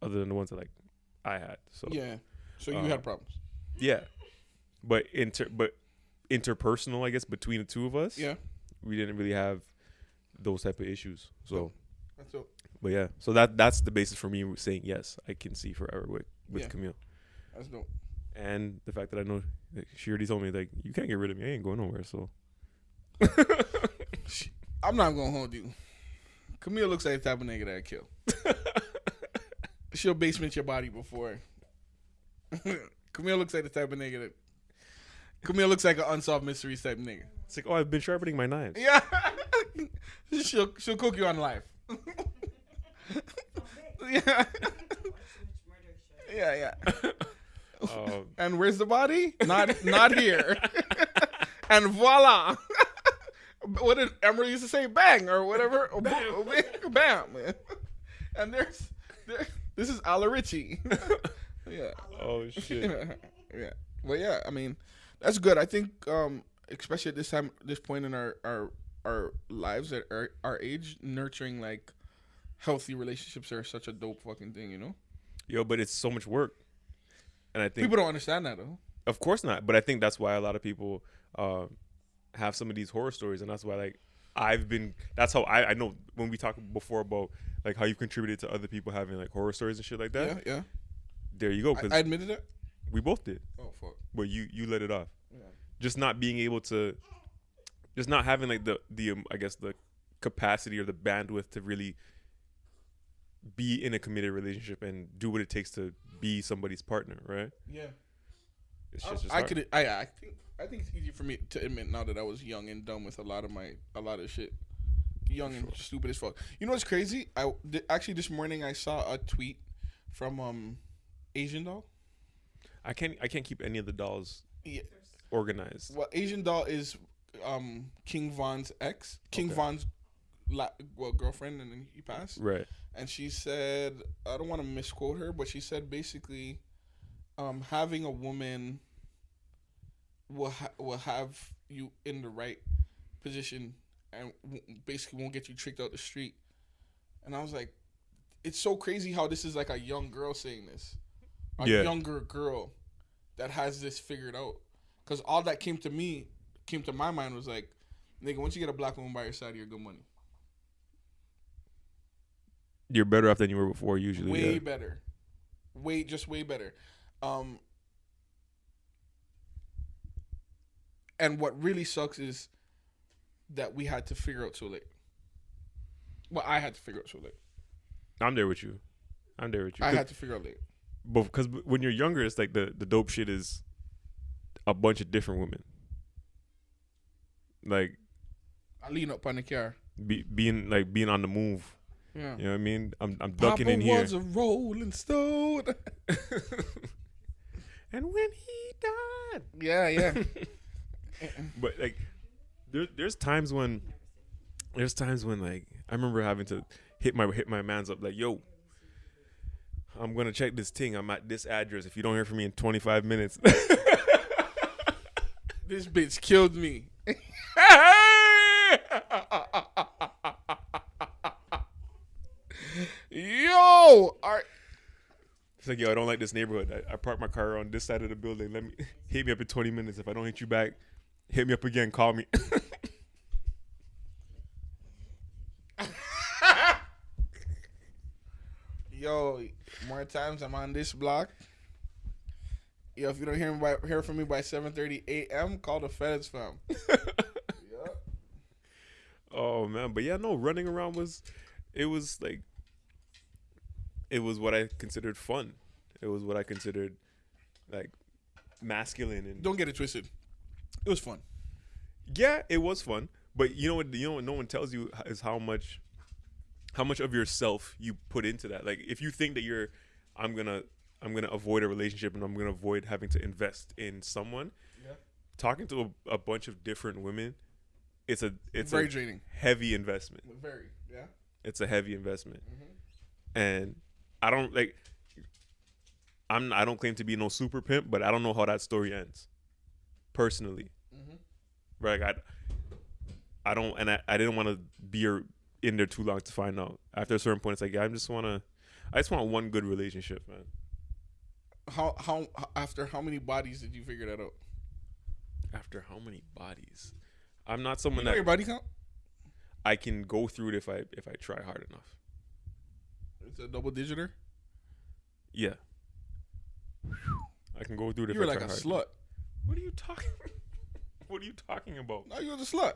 other than the ones that like I had. So Yeah. So you Uh, had problems. yeah, but inter but interpersonal, I guess between the two of us, Yeah. we didn't really have those type of issues. So, That's but yeah, so that that's the basis for me saying yes, I can see forever with with Yeah. Camille, That's dope. and the fact that I know like, she already told me like you can't get rid of me, I ain't going nowhere. So I'm not gonna hold you. Camille looks like the type of nigga that kill. She'll basement your body before. Camille looks like the type of nigga that. Camille looks like an unsolved mysteries type nigga. it's like oh, I've been sharpening my knives. Yeah. she'll she'll cook you on life. Yeah. Yeah, yeah. Um, And where's the body? Not not here. and voila. what did Emeril used to say? Bang or whatever. Bam. Bam. man. And there's there, this is Ala Richie. yeah. oh shit. yeah. Well, yeah. I mean, that's good. I think, um, especially at this time, this point in our our our lives at our, our age, nurturing like healthy relationships are such a dope fucking thing. You know, Yo, but it's so much work. And I think people don't understand that though. of course not, but I think that's why a lot of people uh, have some of these horror stories and that's why like I've been that's how I I know when we talked before about like how you've contributed to other people having like horror stories and shit like that. Yeah, yeah. There you go I, I admitted it. we both did. Oh fuck. But you you let it off. Yeah. Just not being able to just not having like the the um, I guess the capacity or the bandwidth to really be in a committed relationship and do what it takes to be somebody's partner, right? Yeah. It's I, just, just I could. I, I think. I think it's easy for me to admit now that I was young and dumb with a lot of my a lot of shit. Young and stupid as fuck. You know what's crazy? I th- actually this morning I saw a tweet from um Asian doll. I can't I can't keep any of the dolls Yeah. organized. Well, Asian doll is um King Von's ex. King Okay. Von's la- well girlfriend, and then he passed. Right. and she said I don't want to misquote her, but she said basically, um, having a woman will ha- will have you in the right position and w- basically won't get you tricked out the street. And I was like, it's so crazy how this is like a young girl saying this, a Yeah. younger girl that has this figured out. Because all that came to me, came to my mind was like, nigga, once you get a black woman by your side, you're good money. You're better off than you were before usually. way yeah. better way just way better um and what really sucks is that we had to figure out so late well i had to figure out so late I'm there with you. I'm there with you. i had to figure out late But because when you're younger, it's like the the dope shit is a bunch of different women. Like i lean up on the car. be, being like being on the move. yeah. You know what I mean? I'm I'm ducking Papa in here. was a rolling stone. And when he died, yeah yeah. But like there, there's times when there's times when like I remember having to hit my hit my man's up like yo I'm gonna check this thing I'm at this address. If you don't hear from me in 25 minutes. This bitch killed me yo are it's like yo I don't like this neighborhood. I, I parked my car on this side of the building. Let me hit me up in 20 minutes. If I don't hit you back hit me up again. Call me. Yo, more times I'm on this block. Yo, if you don't hear me by hear from me by seven thirty a.m., call the feds, fam. yeah. Oh man, but yeah, no, running around was, it was like, it was what I considered fun. It was what I considered, like, masculine and Don't get it twisted. It was fun. yeah, it was fun. But you know what? You know what? No one tells you is how much, how much of yourself you put into that. Like, if you think that you're, I'm gonna, I'm gonna avoid a relationship and I'm gonna avoid having to invest in someone. Yeah. Talking to a, a bunch of different women, it's a it's very a draining. heavy investment. Very. Yeah. It's a heavy investment, Mm-hmm. and I don't like. I'm I don't claim to be no super pimp, but I don't know how that story ends. Personally, Mm-hmm. right? Like I, I don't, and I, I didn't want to be in there too long to find out. After a certain point, it's like yeah, I just want to, I just want one good relationship, man. How how after how many bodies did you figure that out? After how many bodies? I'm not You someone know your that body count? I can go through it if I if I try hard enough. It's a double digiter. Yeah. I can go through it You were like a hard. slut. What are you talking? what are you talking about? No, you was a slut.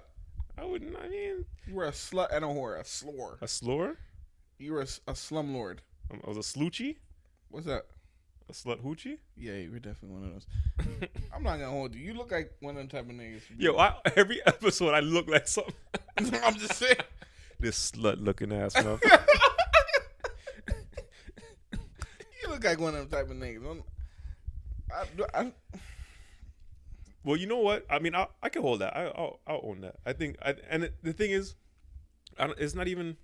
I wouldn't. I mean, You were a slut and a whore, a slore. a slur. You were a, a slumlord. Um, I was a sloochie, What's that? A slut hoochie. Yeah, you were definitely one of those. I'm not gonna hold you. You look like one of them type of niggas. Yo, I, every episode I look like something. I'm just saying. This slut looking ass man. You look like one of them type of niggas. I, I, well, you know what? I mean, I, I can hold that. I, I'll, I'll own that. I think. I, and it, the thing is, I don't, it's not even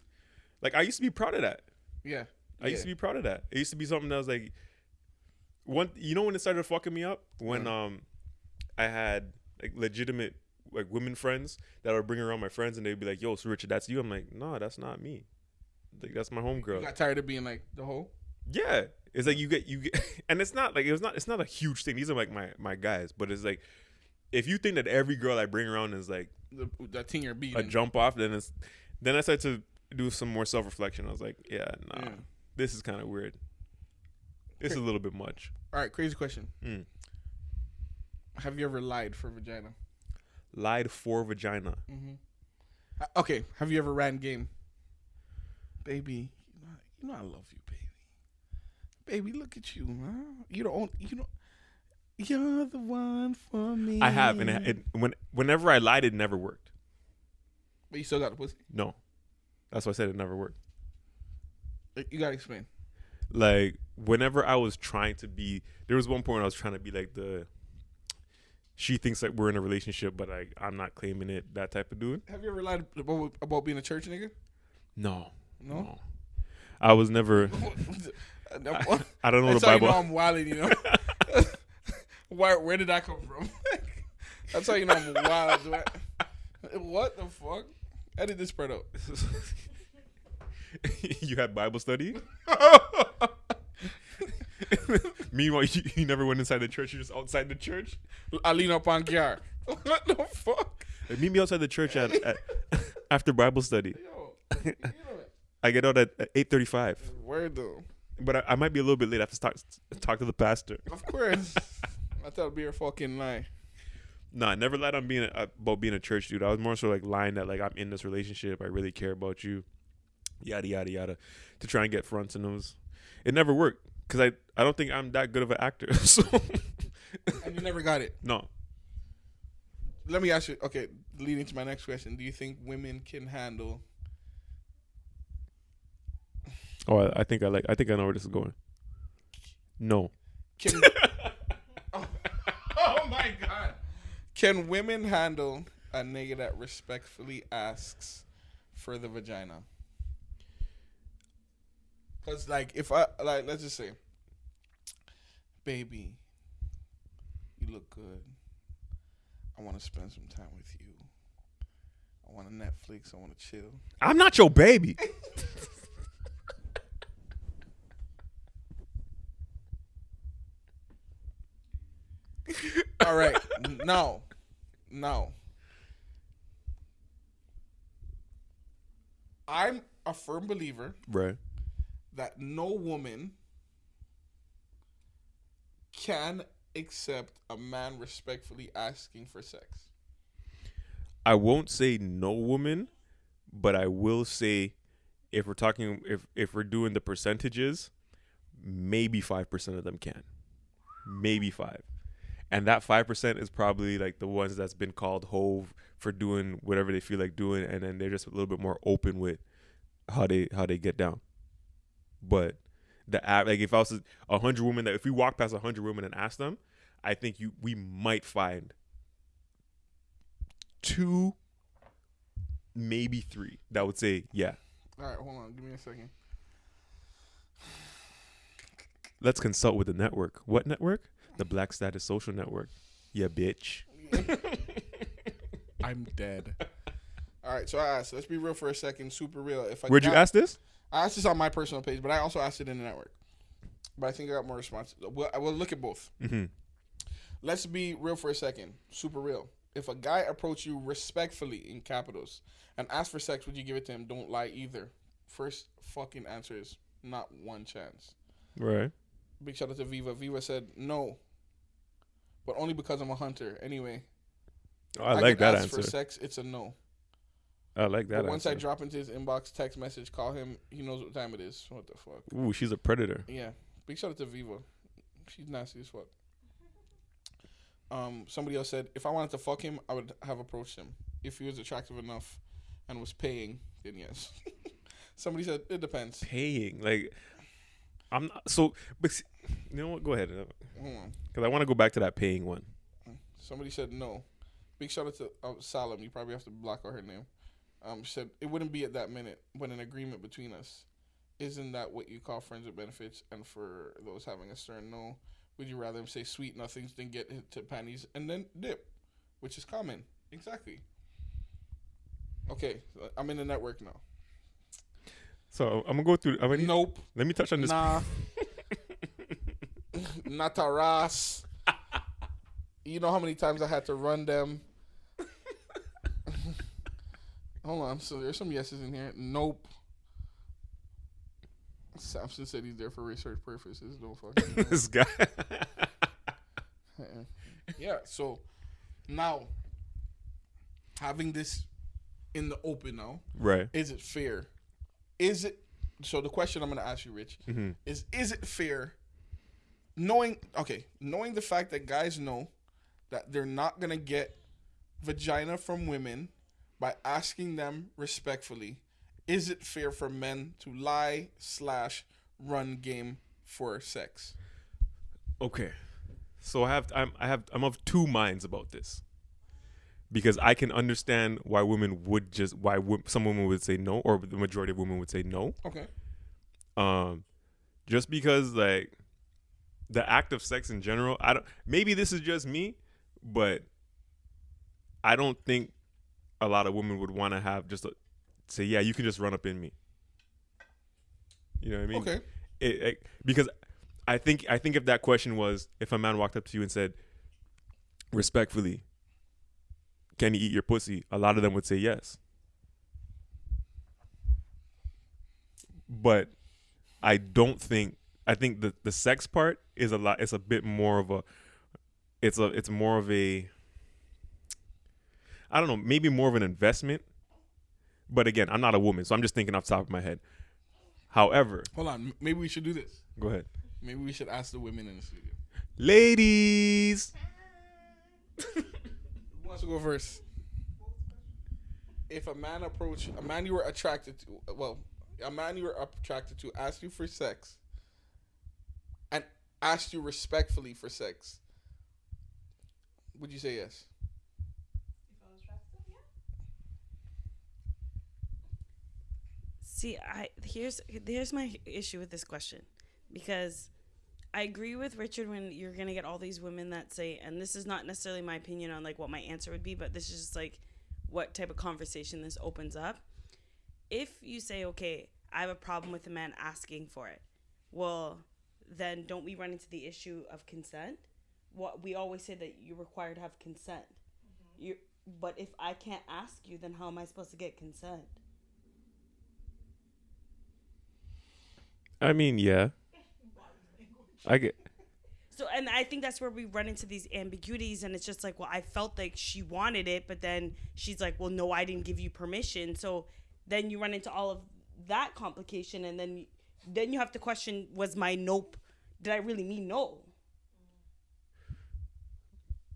like I used to be proud of that. yeah. I used to be proud of that. It used to be something that was like one. You know when it started fucking me up when Yeah. um I had like legitimate like women friends that would bring around my friends and they'd be like, "Yo, so Richard, that's you." I'm like, "No, that's not me. Like that's my You homegirl." got tired of being like the whole. Yeah, it's like you get you get, and it's not like it was not. It's not a huge thing. These are like my my guys, but it's like if you think that every girl I bring around is like The, that thing you're a jump off, then it's then I started to do some more self reflection. I was like, yeah, nah, Yeah. this is kind of weird. It's a little bit much. All right, crazy question. Mm. Have you ever lied for vagina? Lied for vagina. Mm-hmm. Okay. Have you ever ran game? Baby, you know, you know I love you, baby. Baby, look at you, man. You don't. You don't. You're the one for me. I have, and it, it, when whenever I lied, it never worked. but you still got the pussy. No, that's why I said it never worked. You gotta explain. Like whenever I was trying to be, there was one point I was trying to be like the. She thinks that we're in a relationship, but I I'm not claiming it. That type of dude. Have you ever lied about, about being a church nigga? No, No. I was never. I, I don't know That's the how you Bible. know I'm wilding, you know. Where where did that come from? That's how you know I'm wild. I- What the fuck? Edit this part out. you had Bible study. Meanwhile, you, you never went inside the church. You're just outside the church. I lean up on Kiar. What the fuck? Meet me outside the church at, at after Bible study. Yo, you know it. I get out at eight thirty-five, Where though? but I, I might be a little bit late. I have to talk talk to the pastor. Of course. I thought it'd be a fucking lie. No, I never lied on being a, about being a church dude. I was more so like lying that like I'm in this relationship. I really care about you, yada yada yada, to try and get fronts and those. It never worked because I I don't think I'm that good of an actor. So And you never got it. no, Let me ask you. Okay, leading to my next question. Do you think women can handle? oh I, I think I like I think I know where this is going. No, Can oh, oh my god! Can women handle a nigga that respectfully asks for the vagina? Cause like if I like let's just say, baby, you look good. I want to spend some time with you. I want to Netflix. I want to chill. I'm not your baby. All right, no, no. I'm a firm believer right. That no woman can accept a man respectfully asking for sex? I won't say no woman, but I will say if we're talking if if we're doing the percentages, maybe five percent of them can. Maybe five. And that five percent is probably like the ones that's been called hove for doing whatever they feel like doing and then they're just a little bit more open with how they how they get down. But the app like if I was a hundred women that if we walk past a hundred women and ask them, I think you we might find two, maybe three that would say, yeah, All right, hold on. Give me a second. let's consult with the network. What network? The Black Status Social Network. Yeah, bitch. I'm dead. All right, so I asked. Let's be real for a second. Super real. If I Where'd you ask this? I asked this on my personal page, but I also asked it in the network. But I think I got more responses. Well, I will look at both. Mm-hmm. Let's be real for a second. Super real. If a guy approach you respectfully in capitals and ask for sex, would you give it to him? Don't lie either. First fucking answer is not one chance. Right. Big shout out to Viva. Viva said no, but only because I'm a hunter. Anyway, Oh, I, like that ask answer. For sex, it's a no. I like that But once I drop into his inbox, text message, call him. He knows what time it is. What the fuck? Ooh, she's a predator. Yeah. Big shout out to Viva. She's nasty as fuck. Um, somebody else said if I wanted to fuck him, I would have approached him. If he was attractive enough and was paying, then yes. somebody said it depends. Paying like, I'm not so. But you know what? Go ahead, because I want to go back to that paying one. Somebody said no. Big shout out to uh, Salam. You probably have to block out her name. Um, she said it wouldn't be at that minute, but an agreement between us. Isn't that what you call friends with benefits? And for those having a stern no, would you rather him say sweet nothings than get hit to panties and then dip, which is common. Exactly. Okay, so I'm in the network now. So I'm gonna go through. I'm gonna, Nope. Let me touch on this. Nah. Ross. You know how many times I had to run them. Hold on. So there's some yeses in here. Nope. Samson said he's there for research purposes. Don't fucking. this guy. yeah. So now having this in the open now, right. is it fair? Is it? So the question I'm going to ask you, Rich, Mm-hmm. is is it fair knowing okay knowing the fact that guys know that they're not gonna get vagina from women by asking them respectfully is it fair for men to lie slash run game for sex Okay. So I have I'm I have I'm of two minds about this. Because I can understand why women would just why some women would say no or the majority of women would say no. okay Um just because like the act of sex in general, I don't maybe this is just me, but I don't think a lot of women would want to have just a, say yeah, you can just run up in me. You know what I mean? okay it, it- because I think I think if that question was if a man walked up to you and said respectfully, can he eat your pussy? A lot of them would say yes. But I don't think I think the the sex part is a lot it's a bit more of a it's a it's more of a I don't know, maybe more of an investment. But again, I'm not a woman, so I'm just thinking off the top of my head. However, hold on maybe we should do this go ahead. maybe we should ask the women in the studio Ladies. who wants to go first if a man approach a man you were attracted to well a man you were attracted to asked you for sex and asked you respectfully for sex would you say yes If I was attracted, yeah. See, I here's here's my issue with this question because I agree with Richard when you're gonna get all these women that say, and this is not necessarily my opinion on like what my answer would be, but this is just like what type of conversation this opens up. If you say, okay, I have a problem with a man asking for it, well, then don't we run into the issue of consent? What we always say that you're required to have consent. Mm-hmm. You, but if I can't ask you, then how am I supposed to get consent? I mean, yeah. I get So, and I think that's where we run into these ambiguities, and it's just like, well, I felt like she wanted it, but then she's like, well, no, I didn't give you permission. So then you run into all of that complication, and then then you have to question, was my nope? Did I really mean no?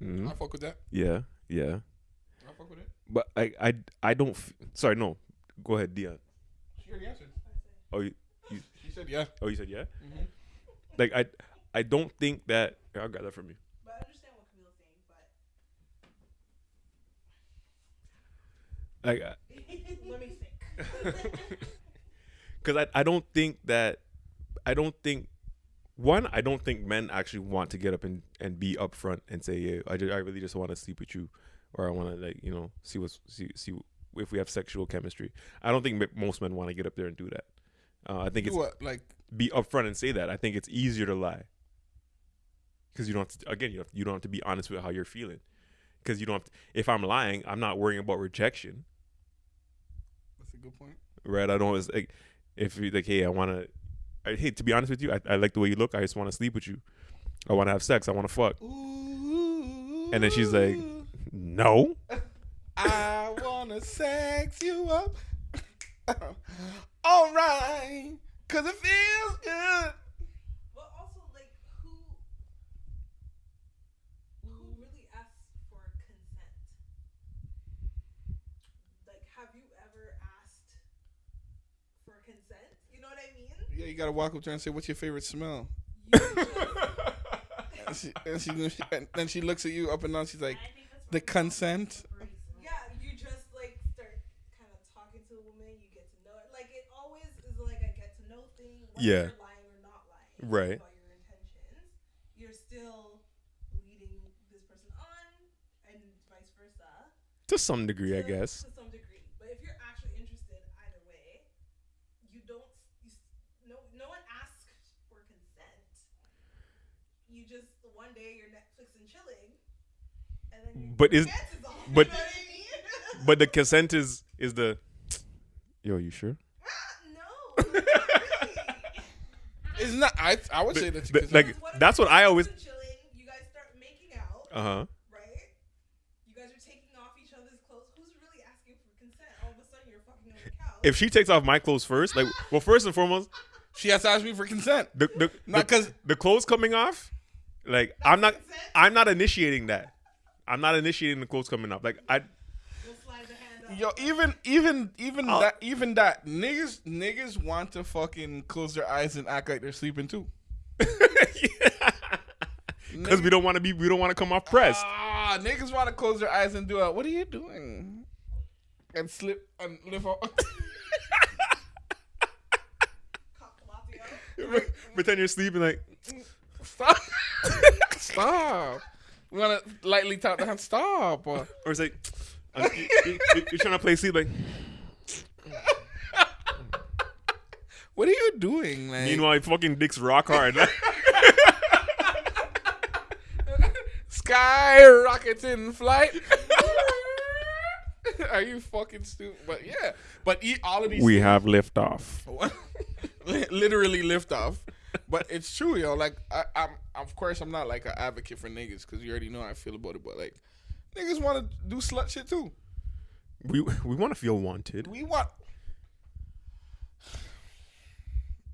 Mhm. I fuck with that. Yeah, yeah. I fuck with it. But I, I, I don't. F- sorry, no. Go ahead, Dion. She already answered. Oh, you, She said yeah. oh, you said yeah. Mhm. Like I, I don't think that. Here, I'll grab that from you. But I understand what Camille's saying, but Like, I- let me think. because I, I don't think that I don't think one I don't think men actually want to get up and, and be upfront and say yeah I, ju- I really just want to sleep with you or I want to like you know see what's see see if we have sexual chemistry I don't think m- most men want to get up there and do that uh, I think Do it's what? Like be upfront and say that I think it's easier to lie because you don't have to, again you have, you don't have to be honest with how you're feeling because you don't have to, if I'm lying I'm not worrying about rejection that's a good point. right? I don't it's like if you like, hey, I want to, I, hey, to be honest with you, I, I like the way you look. I just want to sleep with you. I want to have sex. I want to fuck. Ooh. And then she's like, No, I wanna sex you up. All right, cause it feels good. But also, like, who who really asks for consent? Like, have you ever asked for consent? You know what I mean? Yeah, you gotta walk up to her and say, "What's your favorite smell?" You And she, and she, and then she looks at you up and down. She's like, "The consent." yeah, you just like start kind of talking to a woman. You get to know it. Like, it always is like a get to know thing. Whether Yeah. lying or not lying. Right. About your intentions, you're still leading this person on, and vice versa. to some degree, I guess. To some degree. But if you're actually interested either way, you don't you, no no one asks for consent. You just one day you're Netflix and chilling and then But is- consent is off, but- you know what I mean? But the consent is is the, yo, you sure? no. not really. It's not. I I would say that's the- consent. like, what that's what I always- chilling, you guys start making out, Uh huh. right? You guys are taking off each other's clothes. Who's really asking for consent? All of a sudden you're fucking on the couch. If she takes off my clothes first, like, well, first and foremost, she has to ask me for consent. the the Not the, 'cause- the clothes coming off, like, I'm not consent? I'm not initiating that. I'm not initiating the clothes coming off. Like, I We'll slide the hand up. Yo, even even even Oh. that even that niggas niggas want to fucking close their eyes and act like they're sleeping too. because we don't want to be we don't want to come off pressed. Ah, niggas want to close their eyes and do a what are you doing? And slip and lift. Cock Latte. Pretend you're sleeping, like Stop. Stop. We want to lightly tap the hand. Stop. or it's like you, you, you're trying to play sleep, like. What are you doing, man? Meanwhile, fucking dick's rock hard. Sky rockets in flight. are you fucking stupid? But yeah, but eat all of these. we have liftoff. literally liftoff. But it's true, yo. Like I, I'm, of course, I'm not like an advocate for niggas because you already know how I feel about it. But like, niggas want to do slut shit too. We we want to feel wanted. We want.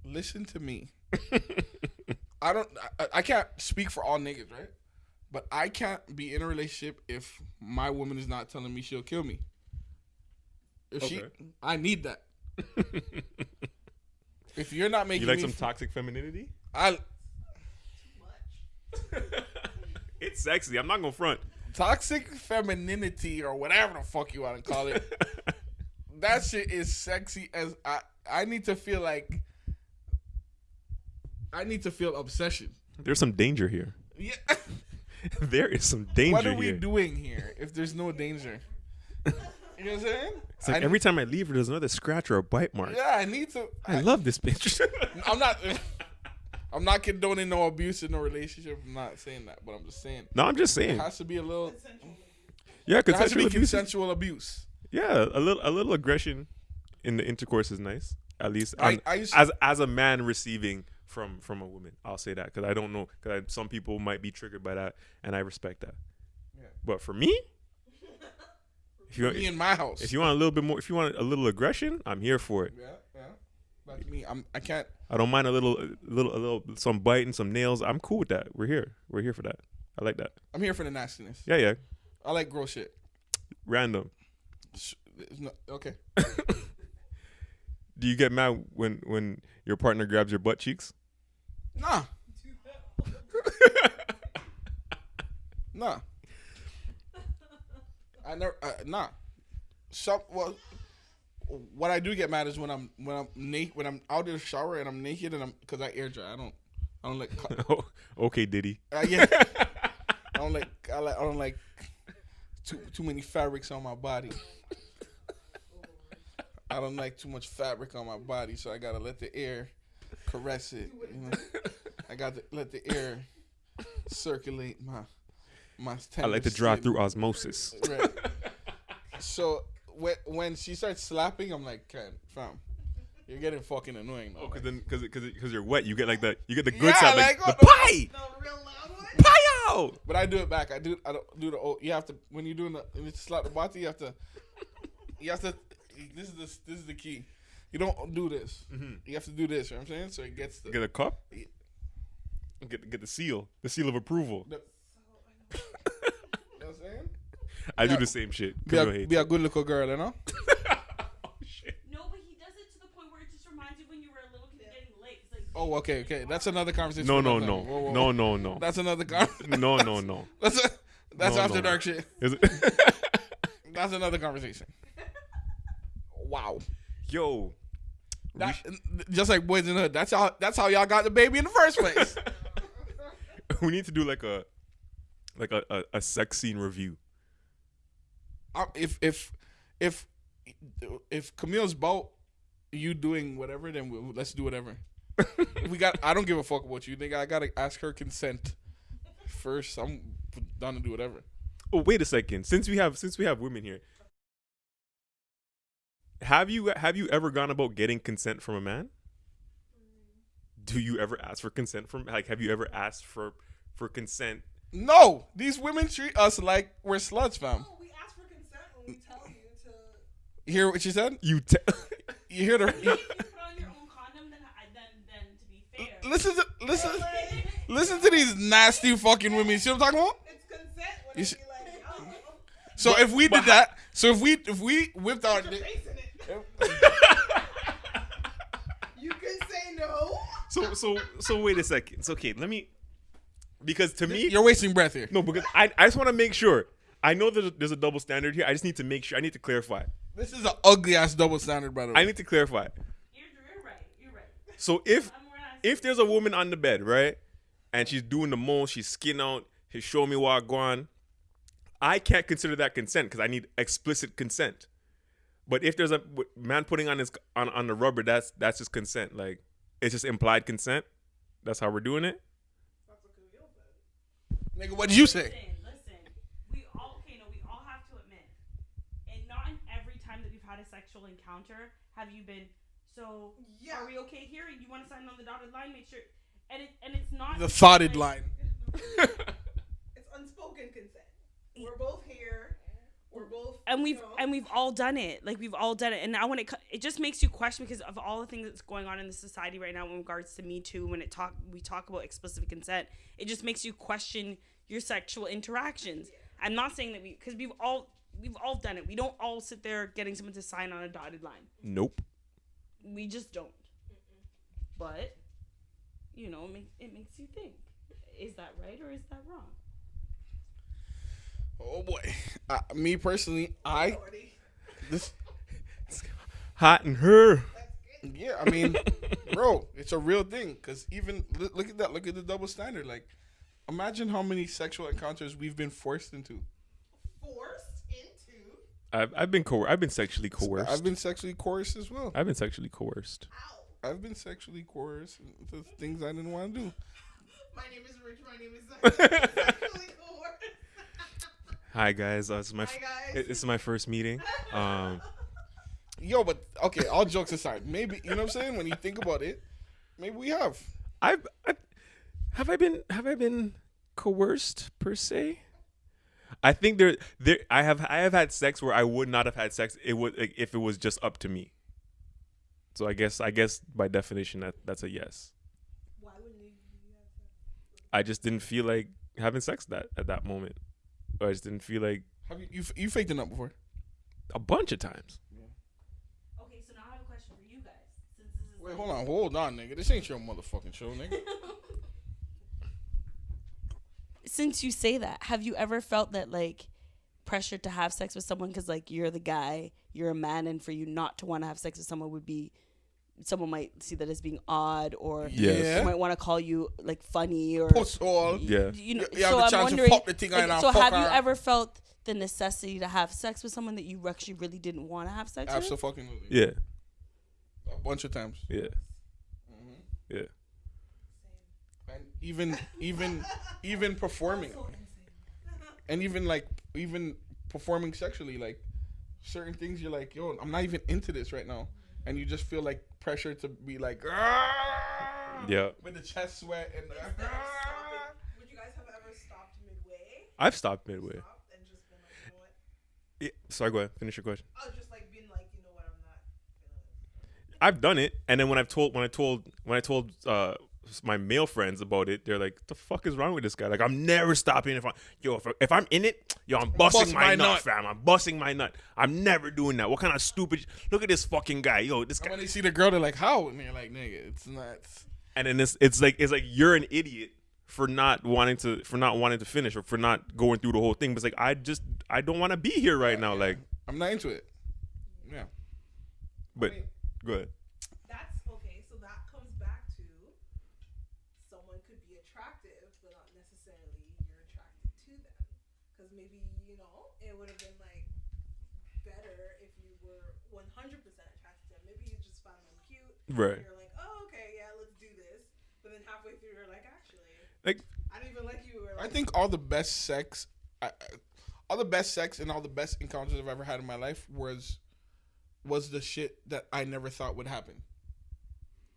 Listen to me. I don't. I, I can't speak for all niggas, right? But I can't be in a relationship if my woman is not telling me she'll kill me. If she, I need that. if you're not making You like me some toxic femininity? I Too much. it's sexy. I'm not gonna front. Toxic femininity or whatever the fuck you want to call it. that shit is sexy as I. I need to feel like. I need to feel obsession. There's some danger here. Yeah. there is some danger what are we here. doing here if there's no danger? You know what I'm saying? It's like I- every time I leave her, there's another scratch or a bite mark. Yeah, I need to. I love this bitch. I'm not. I'm not condoning no abuse in no relationship. I'm not saying that, but I'm just saying no, I'm just it saying. has to be a little. Yeah, There has to consensual be abuse. consensual abuse. Yeah, a little a little aggression in the intercourse is nice. At least I- I used- as as a man receiving from from a woman. I'll say that because I don't know because some people might be triggered by that, and I respect that. Yeah. But for me, if you want, Me in my house. if you want a little bit more, if you want a little aggression, I'm here for it. yeah. But me, I'm. I can't. I don't mind a little, a little, a little, some biting, some nails. I'm cool with that. We're here. We're here for that. I like that. I'm here for the nastiness. Yeah, yeah. I like gross shit. Random. Not- okay. Do you get mad when when your partner grabs your butt cheeks? Nah. Nah. I never. Uh, nah. Some well. What I do get mad is when I'm when I'm naked when I'm out in the shower and I'm naked and I'm because I air dry. I don't. I don't like. co- okay, Diddy. Uh, yeah. I don't like. I like. I don't like too too many fabrics on my body. I don't like too much fabric on my body, so I gotta let the air caress it. You know? I got to let the air circulate my my. I like to drive through osmosis. Right. So when when she starts slapping, I'm like, "Ken, fam, you're getting fucking annoying." Now. Oh, cause then, cause, cause, cause you're wet. You get like the, you get the good Yeah, side, like, like, the what pie, The real loud one. pie But I do it back. I do. I don't do the. old You have to when you're doing the when you slap the body. You have to. You have to. This is the this is the key. You don't do this. Mm-hmm. You have to do this. You know what I'm saying? So it gets the. Get a cup. Get get the seal, the seal of approval. the you know what I'm saying? I do the same shit. Be Camille a, hates be it. a good little girl, you know. Oh, shit. No, but he does it to the point where it just reminds you when you were a little kid getting late. Like, Oh, okay, okay. That's another conversation. No, for no, another no, time. Whoa, whoa, no, whoa. no, no, That's another conversation. no, no, no. That's a, that's No, after no. dark shit. Is it? That's another conversation. Wow. Yo, That, just like boys in the hood. That's how. That's how y'all got the baby in the first place. we need to do like a, like a, a, a sex scene review. If if if if Camille's about you doing whatever, then we, let's do whatever. we got. I don't give a fuck about you. Think I gotta ask her consent first. I'm down to do whatever. Oh, wait a second. Since we have since we have women here, have you have you ever gone about getting consent from a man? Do you ever ask for consent from like have you ever asked for for consent? No, these women treat us like we're sluts, fam. Oh, we ask for consent when we tell you to. Hear what she said? You te- You hear the? if you put on your own condom, then, I, then, then to listen to listen. Listen to these nasty fucking women. See what I'm talking about? It's consent You sh- like, yo, So if we did that, so if we if we whipped our dick, face in it. You can say no. so so so wait a second. It's okay. Let me because to me you're wasting breath here. no because I I just want to make sure. I know there's a, there's a double standard here. I just need to make sure. I need to clarify. This is an ugly ass double standard, by the way. I need to clarify. You're, you're right. You're right. So if I'm where I if there's a woman on the bed, right, and she's doing the most, she's skin out, she's showing me what going, I can't consider that consent because I need explicit consent. But if there's a man putting on his on, on the rubber, that's that's just consent. Like it's just implied consent. That's how we're doing it. Nigga, what did you say? Listen, listen. We all okay. No, we all have to admit, and not in every time that we've had a sexual encounter have you been. So Yeah. are we okay here? You want to sign on the dotted line? Make sure. And it and it's not The just thoughted like- line. It's unspoken consent. We're both here. We're both. and we've you know, and we've all done it like we've all done it and now when it it just makes you question because of all the things that's going on in the society right now in regards to me too when it talk we talk about explicit consent it just makes you question your sexual interactions i'm not saying that we because we've all we've all done it we don't all sit there getting someone to sign on a dotted line Nope. we just don't but you know it, make, it makes you think is that right or is that wrong Oh boy. Uh, me personally, I authority. this Hot and her. yeah. I mean, bro, it's a real thing. Cause even look, look at that. Look at the double standard. Like, imagine how many sexual encounters we've been forced into. Forced into. I've I've been coer- I've been sexually coerced. I've been sexually coerced as well. I've been sexually coerced. Ow. I've been sexually coerced into things I didn't want to do. My name is Rich. My name is Sexually coerced. Hi guys, uh, this is my Hi, guys. it- this is my first meeting. Um, Yo, but okay. All jokes aside, maybe you know what I'm saying. When you think about it, maybe we have. I've, I have I been have I been coerced per se? I think there there I have I have had sex where I would not have had sex it would if it was just up to me. So I guess I guess by definition that that's a yes. Why wouldn't you? you have? I just didn't feel like having sex that at that moment. Or I just didn't feel like Have you you, f- you faked it up before? a bunch of times. Yeah. Okay, so now I have a question for you guys. Since this is Wait, hold on, hold on, nigga. This ain't your motherfucking show, nigga. Since you say that, have you ever felt that like pressure to have sex with someone because like you're the guy, you're a man, and for you not to want to have sex with someone would be someone might see that as being odd or Yes. Yeah. might want to call you like funny or Puss all. Yeah. you know. You have so the I'm chance to wondering. fuck the thing like, so fuck have you ever felt the necessity to have sex with someone that you actually really didn't want to have sex with? Absolutely. Yeah. A bunch of times. Yeah. Mm-hmm. Yeah. And even even even performing and even like even performing sexually like certain things you're like yo i'm not even into this right now and you just feel like pressure to be like "Ah!" Yeah. with the chest sweat and the, would you guys have ever stopped midway? I've stopped midway. Stopped and just been like, you know? Yeah. Sorry, go ahead. Finish your question. I was just like being like, you know what, I'm not. I've done it, and then when I've told when I told when I told uh my male friends about it, they're like, "The fuck is wrong with this guy? Like, I'm never stopping. If I yo, if, if I'm in it, yo, I'm busting Bust my, my nut, nut. fam. I'm busting my nut. I'm never doing that. What kind of stupid? Look at this fucking guy, yo, this and guy. when they see the girl they're like how and they're like nigga it's nuts." And then it's it's like it's like you're an idiot for not wanting to for not wanting to finish or for not going through the whole thing. But it's like I just I don't want to be here right now. Like, i'm not into it yeah but I mean, go ahead. That's okay. So that comes back to someone could be attractive, but not necessarily you're attracted to them. Because maybe you know it would have been like better if you were 100% attracted to them. Maybe you just found them cute. Right. And you're like, oh okay, yeah, let's do this. But then halfway through, you're like, actually, Like I don't even like you. Or i think all the best sex I, I- all the best sex and all the best encounters i've ever had in my life was was the shit that i never thought would happen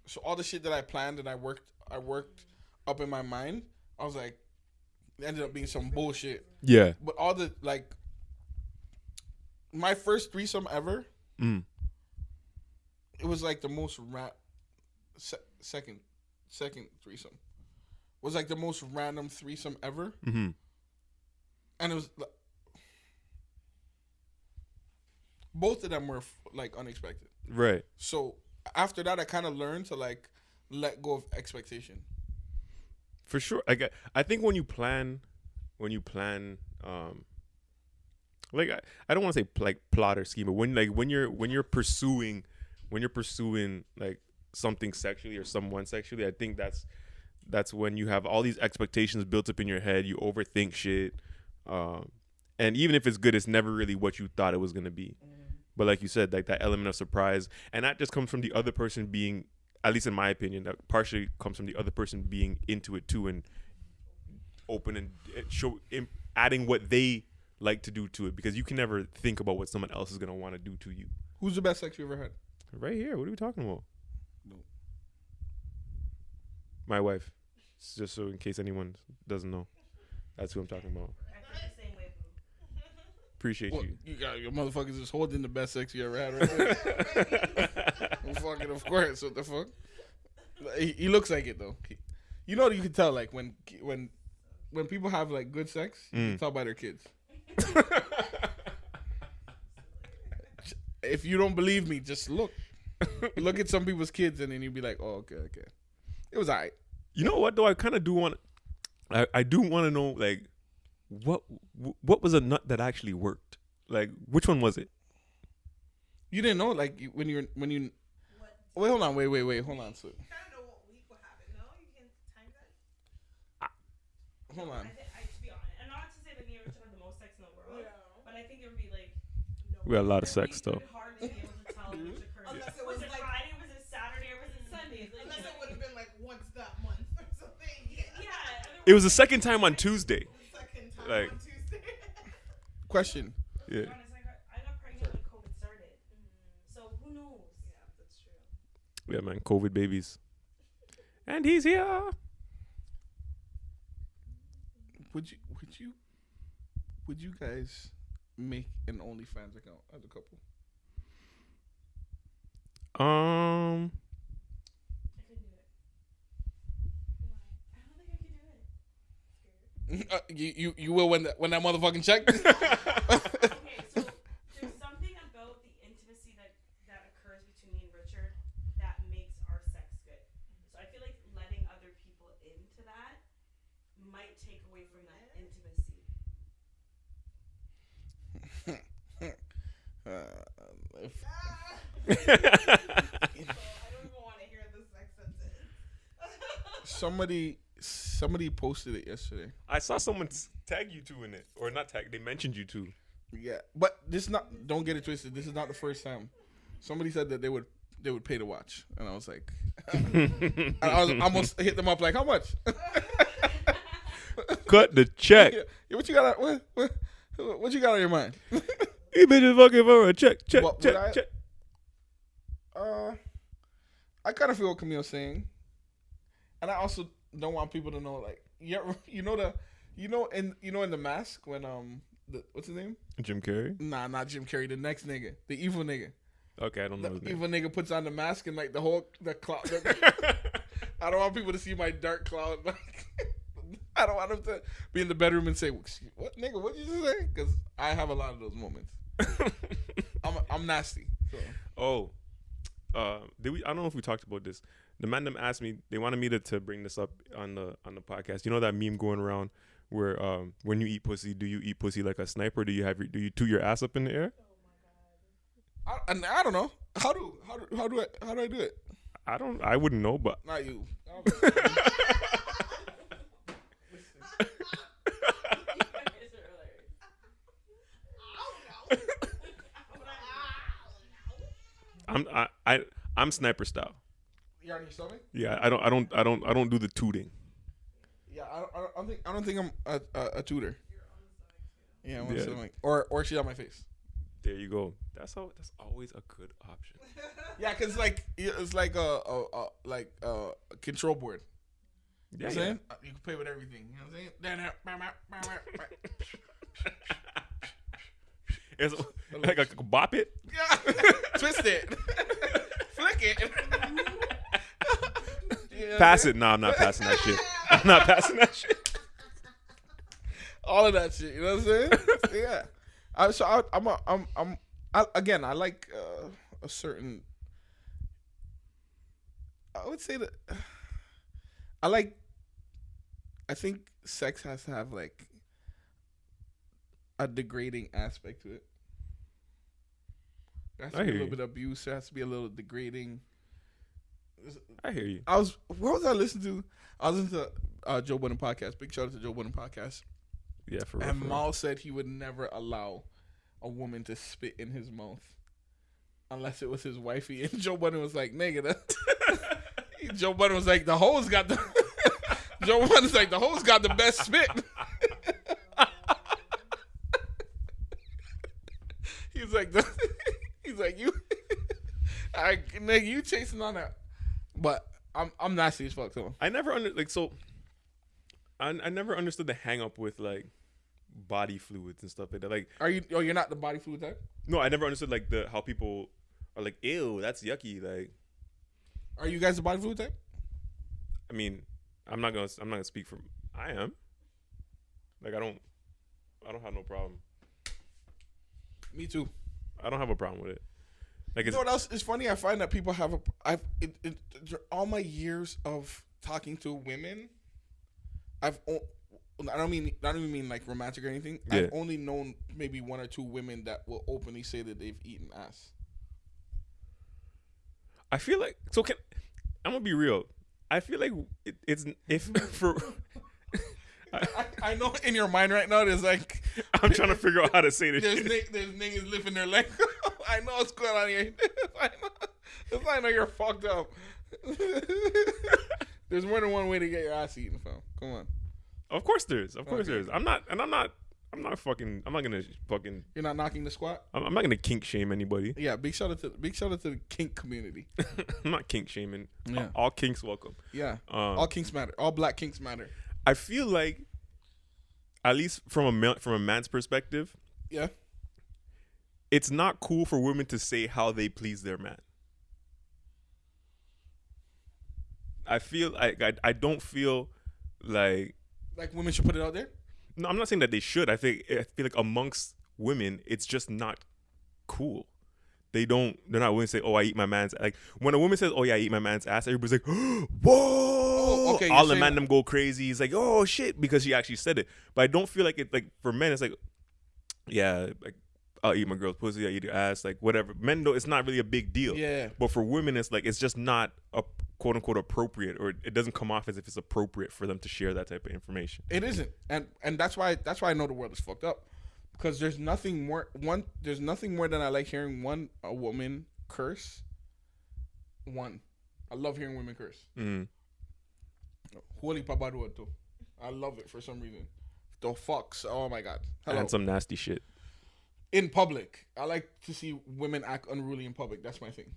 so all the shit that i planned and i worked i worked up in my mind i was like it ended up being some bullshit yeah. but all the like my first threesome ever Mm. It was like the most ra- se- second second threesome was like the most random threesome ever Mm-hmm. and it was li- both of them were like unexpected Right. so after that i kind of learned to like let go of expectation For sure. I get, I think when you plan, when you plan, um, like I, I don't want to say like plot or scheme, but when like when you're when you're pursuing, when you're pursuing like something sexually or someone sexually, I think that's that's when you have all these expectations built up in your head. You overthink shit, um, and even if it's good, it's never really what you thought it was gonna be. But like you said, like that element of surprise, and that just comes from the other person being, at least in my opinion, that partially comes from the other person being into it too and open and uh, show, im- adding what they like to do to it because you can never think about what someone else is gonna want to do to you. who's the best sex you ever had Right here, what are we talking about? No. My wife, It's just so in case anyone doesn't know, that's who I'm talking about. I feel the same way. Appreciate well, you. you got your motherfuckers just holding the best sex you ever had right there Well, fucking of course. What the fuck? He, he looks like it though. He- you know, you can tell like when when when people have like good sex, you can Mm. tell by their kids. if you don't believe me, just look. look at some people's kids, and then you'd be like, "Oh, okay, okay." It was alright. You know what though? I kind of do want. I I do want to know like, what what was a nut that actually worked? Like which one was it? You didn't know, like when you're when you. what? Wait, hold on. Wait, wait, wait. Hold on. So, You kind of know what week what happened. No, you can time that. hold on. I, think, I, to be honest, and not to say that we ever had the most sex in the world, Yeah. but I think it would be like No. We had a lot of sex though. Unless it was, was it like- Friday? Was it Saturday? Or was it Sunday? Like, Unless it would have been like once that month or something. Yeah. yeah. It was the second time on Tuesday. The second time Like- on Tuesday. Question. Yeah. Honest, I got, I got pregnant when COVID started, mm. so who knows? yeah, that's true. Yeah, man. COVID babies. And he's here. Would you? Would you? Would you guys make an OnlyFans account as a couple? Um, I couldn't do it. Why? I don't think I could do it. Uh, you, you you will when that when that motherfucking check. okay, so there's something about the intimacy that that occurs between me and Richard that makes our sex good. So I feel like letting other people into that might take away from that intimacy. uh, if, I don't even want to hear this sex sentence. somebody somebody posted it yesterday. I saw someone tag you two in it, or not tag. They mentioned you two. Yeah, but this not. Don't get it twisted. This is not the first time. Somebody said that they would they would pay to watch, and I was like, I was almost hit them up like, how much? Cut the check. Yeah, what you got? on- What, what, what you got on your mind? You bitches fucking for a check, check, What- check, I- check. Uh, I kind of feel what Camille's saying, and I also don't want people to know like, yeah, you know the, you know, in you know in the mask when um, the, what's his name? Jim Carrey. Nah, not Jim Carrey. The next nigga, the evil nigga. Okay, I don't know The evil nigga puts on the mask and like the whole the cloud. I don't want people to see my dark cloud. Like, I don't want them to be in the bedroom and say, "What nigga? What you just say?" Because I have a lot of those moments. I'm I'm nasty. So. oh, uh, did we? I don't know if we talked about this. The man them asked me. They wanted me to, to bring this up on the on the podcast. You know that meme going around where um when you eat pussy, do you eat pussy like a sniper? Do you have your, do you toot your ass up in the air? I, and I don't know how do how do how do I how do I do it? I don't. I wouldn't know, but Not you. I'm I, I I'm sniper style. You on your stomach? Yeah, I don't I don't I don't I don't do the tooting. Yeah, I don't, I don't- think I don't think I'm a, a, a tutor. Yeah, I'm on Yeah. the stomach. Or or she's on my face. There you go. That's all. That's always a good option. Yeah, cause like it's like a, a, a like a control board. You know what I'm yeah. saying? You can play with everything. You know what I'm saying? It's like a, bop it. Yeah. Twist it. Flick it. Pass it. No, I'm not passing that shit. I'm not passing that shit. All of that shit. You know what I'm saying? yeah. I, so I, I'm a, I'm I'm I, again. I like uh, a certain. I would say that I like. I think sex has to have like a degrading aspect to it. There has to I be a little you. bit of abuse. There has to be a little degrading. I hear you. I was what was I listening to? I was listening to uh, Joe Budden podcast. Big shout out to Joe Budden podcast. Yeah, for real. And. Mal said he would never allow a woman to spit in his mouth unless it was his wifey. And Joe Budden was like, "Nigga," that Joe Budden was like, "The hoes got the." Joe Budden's like, "The hoes got the best spit." he's like, the, like you. I nigga, you chasing on that, but I'm I'm nasty as fuck too. I never under like so. I I never understood the hang up with like body fluids and stuff like that. Like Are you? Oh, you're not the body fluid type. no, I never understood like the how people are like, ew, that's yucky. Like Are you guys the body fluid type? I mean, I'm not gonna I'm not gonna speak for I am. Like I don't I don't have no problem. Me too. I don't have a problem with it. Like You it's know what else is funny? I find that people have a. I've it, it, all my years of talking to women, I've. I don't mean I don't even mean like romantic or anything. Yeah. I've only known maybe one or two women that will openly say that they've eaten ass. I feel like so can I'm gonna be real. I feel like it, it's if for I, I know in your mind right now there's like I'm trying to figure out how to say this. there's shit. nig- there's niggas lifting their leg. I know what's going on here. I know, I know you're fucked up. there's more than one way to get your ass eaten, fam. Come on. Of course there is. Of course Okay. there is. I'm not, and I'm not. I'm not fucking. I'm not gonna fucking. You're not knocking the squat. I'm, I'm not gonna kink shame anybody. Yeah, big shout out to big shout out to the kink community. I'm not kink shaming. Yeah. All kinks welcome. Yeah, Um, all kinks matter. All black kinks matter. I feel like, at least from a from a man's perspective, Yeah, it's not cool for women to say how they please their man. I feel like I, I don't feel like like women should put it out there. no, I'm not saying that they should. I think I feel like amongst women, it's just not cool. They don't. They're not willing to say, "Oh, I eat my man's." Like when a woman says, "Oh yeah, I eat my man's ass," everybody's like, "Whoa!" Oh, okay, All the man them go crazy. He's like, "Oh shit," because she actually said it. But I don't feel like it. Like for men, it's like, yeah, like I'll eat my girl's pussy. I eat her ass. Like whatever. Men though, it's not really a big deal. Yeah. But for women, it's like it's just not a quote unquote appropriate, or it doesn't come off as if it's appropriate for them to share that type of information. It isn't, and and that's why that's why I know the world is fucked up, because there's nothing more one there's nothing more than I like hearing one a woman curse. One, I love hearing women curse. Mm. Holy papaduato, I love it for some reason. The fucks, oh my god. Hello. And some nasty shit. In public, I like to see women act unruly in public. That's my thing.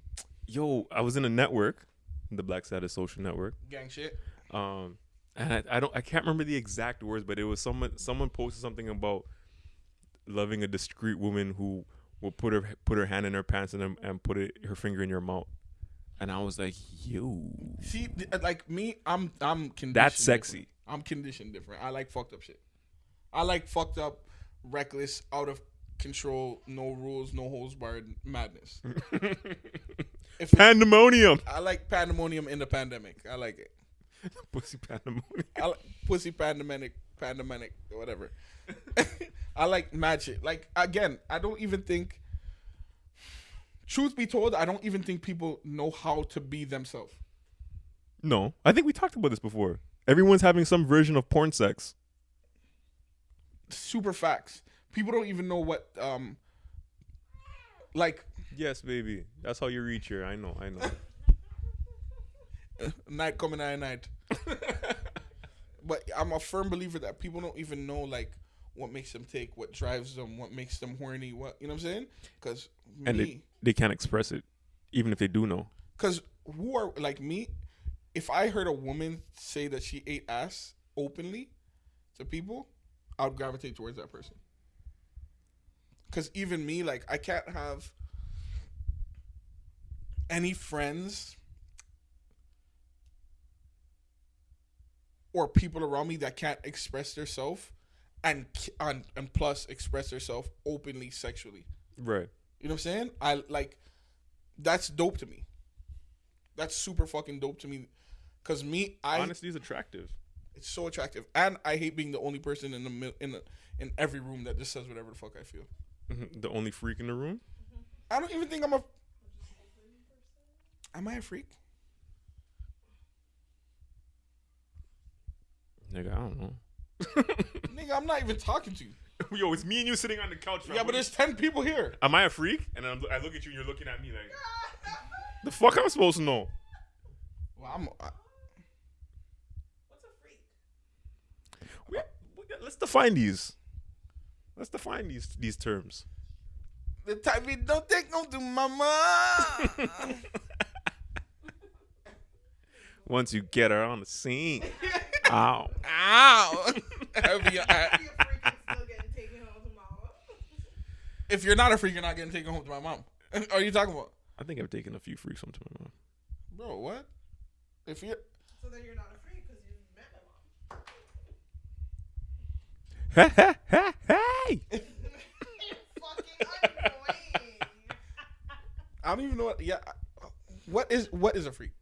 Yo, I was in a network, the Black Status Social Network. Gang shit. Um, and I, I don't, I can't remember the exact words, but it was someone, someone posted something about loving a discreet woman who will put her put her hand in her pants and and put it her finger in your mouth. And I was like, yo, See, like me, I'm I'm conditioned. That's different. sexy. I'm conditioned different. I like fucked up shit. I like fucked up, reckless, out of control, no rules, no holds barred madness. if pandemonium, I like pandemonium in the pandemic. I like it. pussy pandemonium. I like pussy pandemic, pandemic, whatever. I like magic. Like again, I don't even think. Truth be told, I don't even think people know how to be themselves. No, I think we talked about this before. Everyone's having some version of porn sex. Super facts. People don't even know what um. Like Yes, baby. That's how you reach here. I know. I know. night coming at night. but I'm a firm believer that people don't even know like what makes them take, what drives them, what makes them horny, what you know what I'm saying? Because and me, they, they can't express it, even if they do know. because who are like me? If I heard a woman say that she ate ass openly to people, I would gravitate towards that person. Because even me, like, I can't have any friends or people around me that can't express themselves and, and and plus express themselves openly sexually. Right. You know what I'm saying? I like that's dope to me. That's super fucking dope to me. Cause me, I Honesty is attractive. it's so attractive, and I hate being the only person in the in the, in every room that just says whatever the fuck I feel. Mhm. The only freak in the room. I don't even think I'm a. Am I a freak? Nigga, I don't know. Nigga, I'm not even talking to you. Yo, it's me and you sitting on the couch. Yeah, but there's ten people here. Am I a freak? And I'm, I look at you and you're looking at me like, the fuck am I'm supposed to know? Well, I'm. I, What's a freak? We, we, let's define these. Let's define these these terms. the type we don't take no to mama. Once you get her on the scene. Ow. Ow. Have you- Be a freak and still getting taken home to mama. if you're not a freak, you're not getting taken home to my mom. Are you talking about, I think I've taken a few freaks home to my mom. bro? What? If you're So then you're not a freak because you met my mom. Hey! You're fucking annoying. I don't even know what. Yeah, what is what is a freak?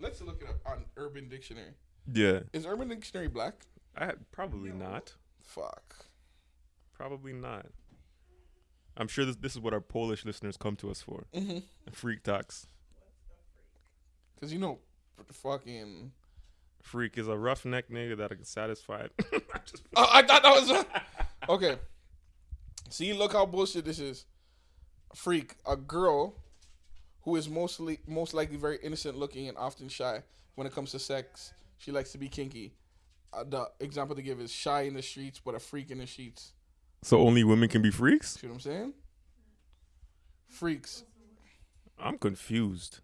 Let's look it up on Urban Dictionary. Yeah. Is Urban Dictionary black? I probably not. Fuck. Probably not. I'm sure this this is what our Polish listeners come to us for. Mm-hmm. Freak talks. Cause you know, fucking. Freak is a roughneck nigga that is satisfied. Just- Oh, I thought that was a... okay. See, look how bullshit this is. Freak, a girl who is mostly most likely very innocent looking and often shy when it comes to sex. She likes to be kinky. Uh, the example to give is shy in the streets, but a freak in the sheets. So only women can be freaks? See what I'm saying? Freaks. I'm confused.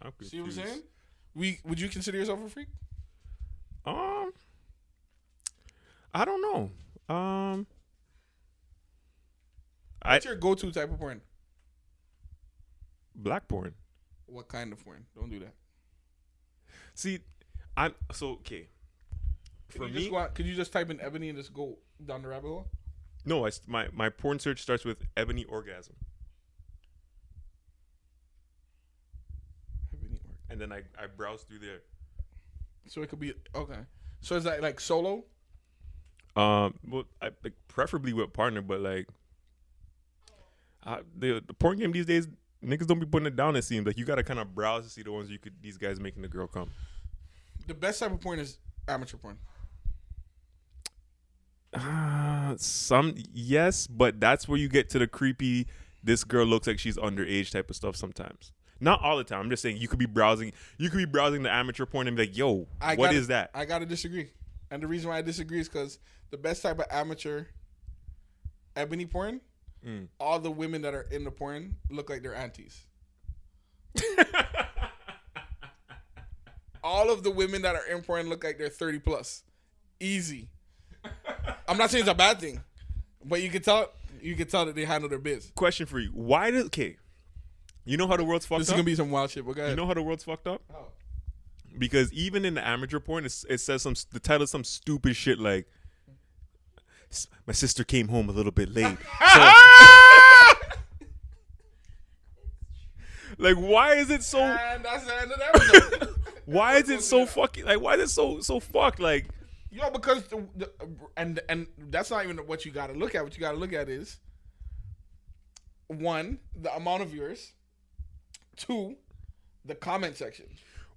I'm confused. See what I'm saying? We would you consider yourself a freak? Um, I don't know. Um, I What's your go-to type of porn? black porn. What kind of porn? Don't do that. See, I'm so okay. Can For me, out, could you just type in ebony and just go down the rabbit hole? no. I my my porn search starts with ebony orgasm, Ebony or- and then I I browse through there. So it could be okay. So is that like solo? Um, well, I like preferably with partner, but like, uh, the the porn game these days, niggas don't be putting it down. It seems like you gotta kind of browse to see the ones you could these guys making the girl come. The best type of porn is amateur porn. Uh, some yes, but that's where you get to the creepy. This girl looks like she's underage type of stuff. Sometimes, not all the time. I'm just saying you could be browsing. You could be browsing the amateur porn and be like, "Yo, I what gotta- is that?" I gotta disagree, and the reason why I disagree is because the best type of amateur ebony porn, Mm. all the women that are in the porn look like their aunties. all of the women that are in porn look like they're 30 plus. Easy. I'm not saying it's a bad thing, but you can tell you can tell that they handle their biz. Question for you: Why does okay? You know how the world's fucked up? This is gonna be some wild shit. But go ahead. you know how the world's fucked up? How? Because even in the amateur porn, it's, it says some the title is some stupid shit like, "S- "My sister came home a little bit late." So- like, why is it so? and that's the end of the. Why is it so fucking like? Why is it so so fucked? Like, Yo, because the, the and and that's not even what you got to look at. What you got to look at is one, the amount of viewers. Two, the comment section.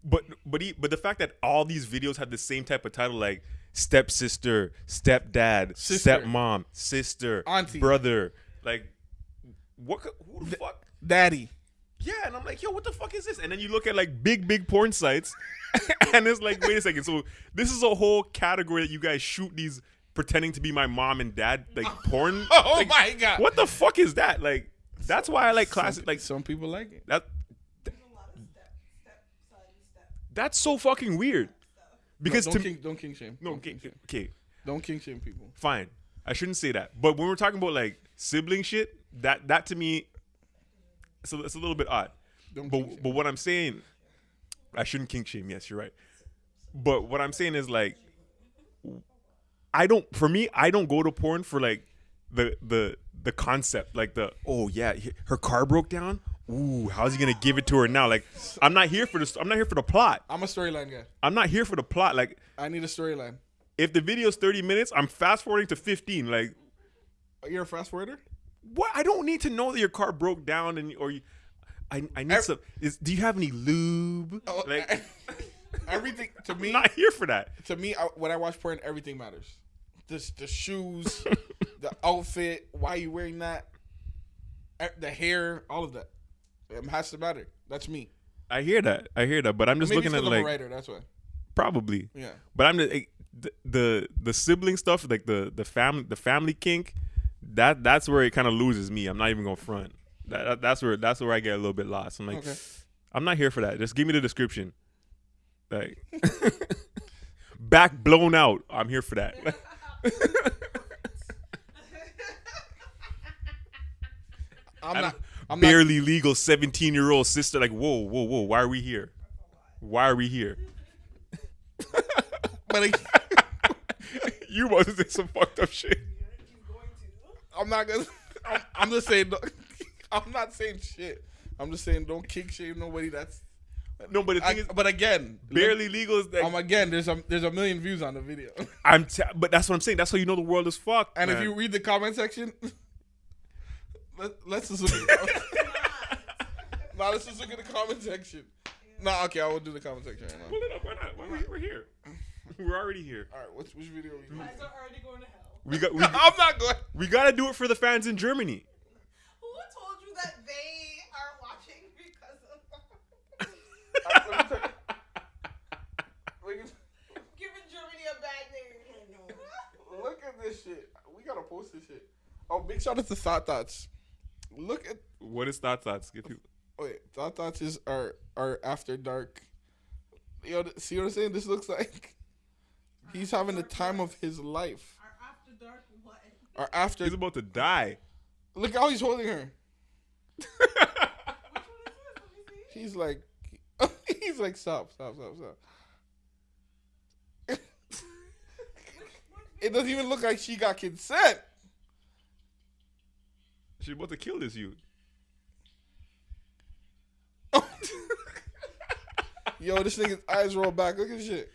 but but he, but the fact that all these videos have the same type of title, like stepsister, stepdad, Sister. stepmom, sister, Auntie. brother, like, what? Who the fuck? Daddy. Yeah, and I'm like, yo, what the fuck is this? And then you look at like big, big porn sites, and it's like, wait a second. So this is a whole category that you guys shoot these pretending to be my mom and dad like porn. Oh Like, my god. What the fuck is that? Like, that's why I like classic. Like some people like it. that. There's a lot of step, step, son, step. That's so fucking weird. Because don't to king, don't kink shame. no, don't kink shame. okay, Don't kink shame people. fine. I shouldn't say that. But when we're talking about like sibling shit, that that to me, it's a, it's a little bit odd. Don't But but what I'm saying, I shouldn't kink shame. Yes, you're right. But what I'm saying is like, I don't. For me, I don't go to porn for like the the the concept, like the oh yeah, her car broke down. Ooh, how's he gonna give it to her now? Like, I'm not here for this. I'm not here for the plot. I'm a storyline guy. I'm not here for the plot. Like, I need a storyline. if the video's 30 minutes, I'm fast forwarding to 15. Like, You're a fast forwarder. what? I don't need to know that your car broke down and or you. I, I need Ev- some. Is do you have any lube? Oh, like, everything to I'm me. not here for that. to me, I, when I watch porn, everything matters. The the shoes, the outfit, why you wearing that, the hair, all of that. It has to matter. That's me. I hear that. I hear that. But I'm just Maybe looking at at 'cause I'm like a writer. That's why. probably. Yeah. But I'm just like, the, the the sibling stuff, like the the family the family kink. That that's where it kind of loses me. I'm not even gonna front. That, that- that's where that's where I get a little bit lost. I'm like, Okay. I'm not here for that. Just give me the description. Like back blown out. I'm here for that. I'm not. I'm not. Barely legal 17 year old sister. Like whoa whoa whoa. Why are we here? Why are we here? But like, you to say some fucked up shit. He's going to. I'm not gonna. I'm, I'm just saying. I'm not saying shit. I'm just saying don't kick shame nobody. That's. No, but the thing I, is, but again, barely legal is like Um, again, there's a there's a million views on the video, I'm. T- but that's what I'm saying. That's how you know the world is fucked. and if you read the comment section, let, let's just look at the comment. Nah, let's just look at the comment section. Nah, okay, I will do the comment section right now. pull it up, why not? Why we, we're here. We're already here. All right, which which video are we doing? You guys are already going to hell. We got. We, I'm not going. we got to do it for the fans in Germany. Who told you that they are watching because of Look at- giving Germany a bad name? Look at this shit. We gotta post this shit. Oh, big shout out to Thought Thoughts. Look at What is Thought Thoughts. Give people. Wait, Thought Thoughts is our our after dark. Yo, th- see what I'm saying? This looks like he's having the time of his life. Our after dark what? Or after He's about to die. look how he's holding her. Which one is this? Let me see. He's like he's like stop, stop, stop, stop. it doesn't even look like she got consent. She's about to kill this youth. Yo, this nigga's eyes roll back. Look at this shit.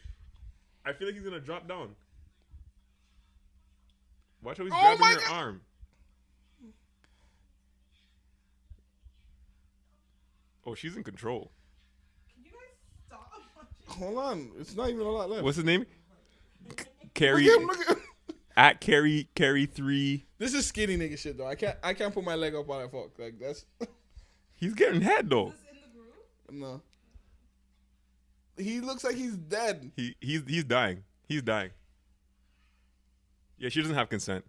I feel like he's gonna drop down. Watch how he's Oh grabbing my her arm. Oh, she's in control. Can you guys stop watching? Hold on, it's not even a lot left. What's his name? look Carrie at him, look at him. at Carrie Carrie three. This is skinny nigga shit though. I can't I can't put my leg up on that fuck. Like that's He's getting head though. Is this in the group? No. He looks like he's dead. He he's he's dying. He's dying. Yeah, she doesn't have consent.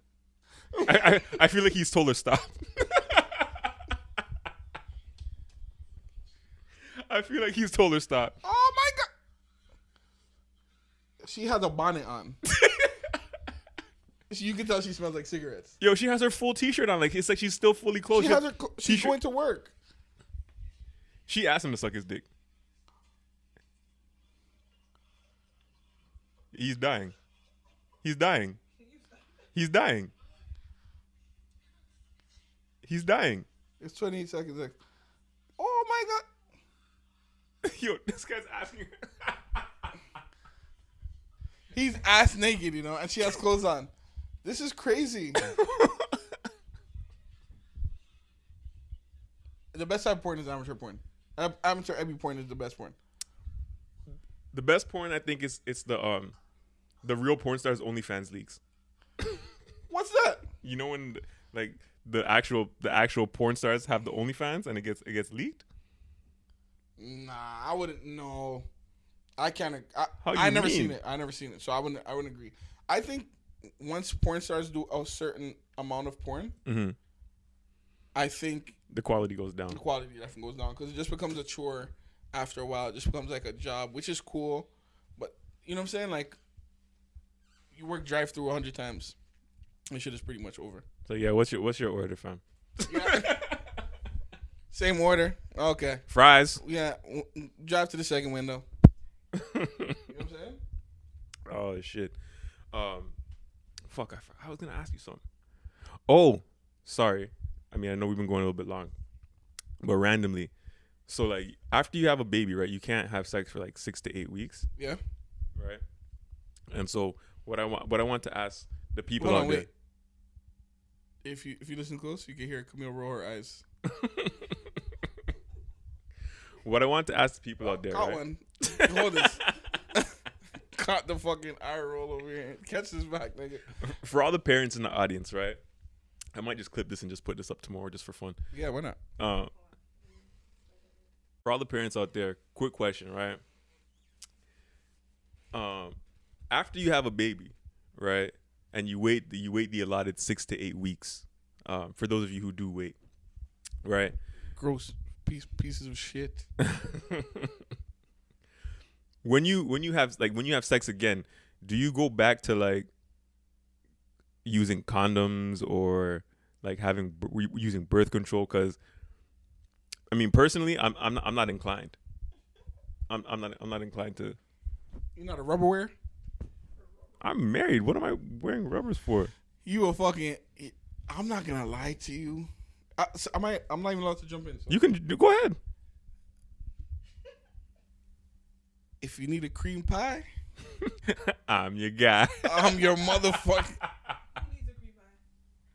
I, I I feel like he's told her stop. I feel like he's told her stop. Oh my god. She has a bonnet on. you can tell she smells like cigarettes. Yo, she has her full T-shirt on. Like it's like she's still fully clothed. She has her. She's going to work. She asked him to suck his dick. He's dying. He's dying. He's dying. He's dying. It's 28 seconds. Like, oh my god. Yo, this guy's asking. He's ass naked, you know, and she has clothes on. This is crazy. the best type of porn is amateur porn. Am- sure every porn is the best porn. the best porn I think is it's the um the real porn stars OnlyFans leaks. What's that? You know when like the actual the actual porn stars have the OnlyFans and it gets it gets leaked. Nah, I wouldn't. know. I can't. I, I never mean? seen it. I never seen it, so I wouldn't. I wouldn't agree. I think once porn stars do a certain amount of porn, Mm-hmm. I think The quality goes down. the quality definitely goes down because it just becomes a chore after a while. It just becomes like a job, which is cool, but you know what I'm saying? Like you work drive through a hundred times, and shit is pretty much over. So yeah, what's your what's your order, fam? Yeah. Same order. Okay. Fries. Yeah. Drive to the second window. You know what I'm saying? Oh shit. Um, fuck. I, I was gonna ask you something. Oh, sorry. I mean, I know we've been going a little bit long, but randomly. So like, after you have a baby, right? You can't have sex for like six to eight weeks, Yeah. right? And so what I want, what I want to ask the people Hold out on, there. wait. If you if you listen close, you can hear Camille roll her eyes. what I want to ask the people out there, Caught right? one. Hold this. Caught the fucking eye roll over here. Catch this back, nigga. For all the parents in the audience, right? I might just clip this and just put this up tomorrow just for fun. Yeah, why not? Uh, for all the parents out there, quick question, right? Um, after you have a baby, right, and you wait, the, you wait the allotted six to eight weeks. Um, for those of you who do wait, right? Gross piece pieces of shit. when you when you have like when you have sex again, do you go back to like using condoms or like having using birth control? Because I mean, personally, I'm I'm not, I'm not inclined. I'm I'm not I'm not inclined to. you're not a rubberware? I'm married. What am I wearing rubbers for? You a fucking. Eh, I'm not gonna lie to you. I, so I might. I'm not even allowed to jump in. So You can go ahead. if you need a cream pie, I'm your guy. I'm your motherfucker.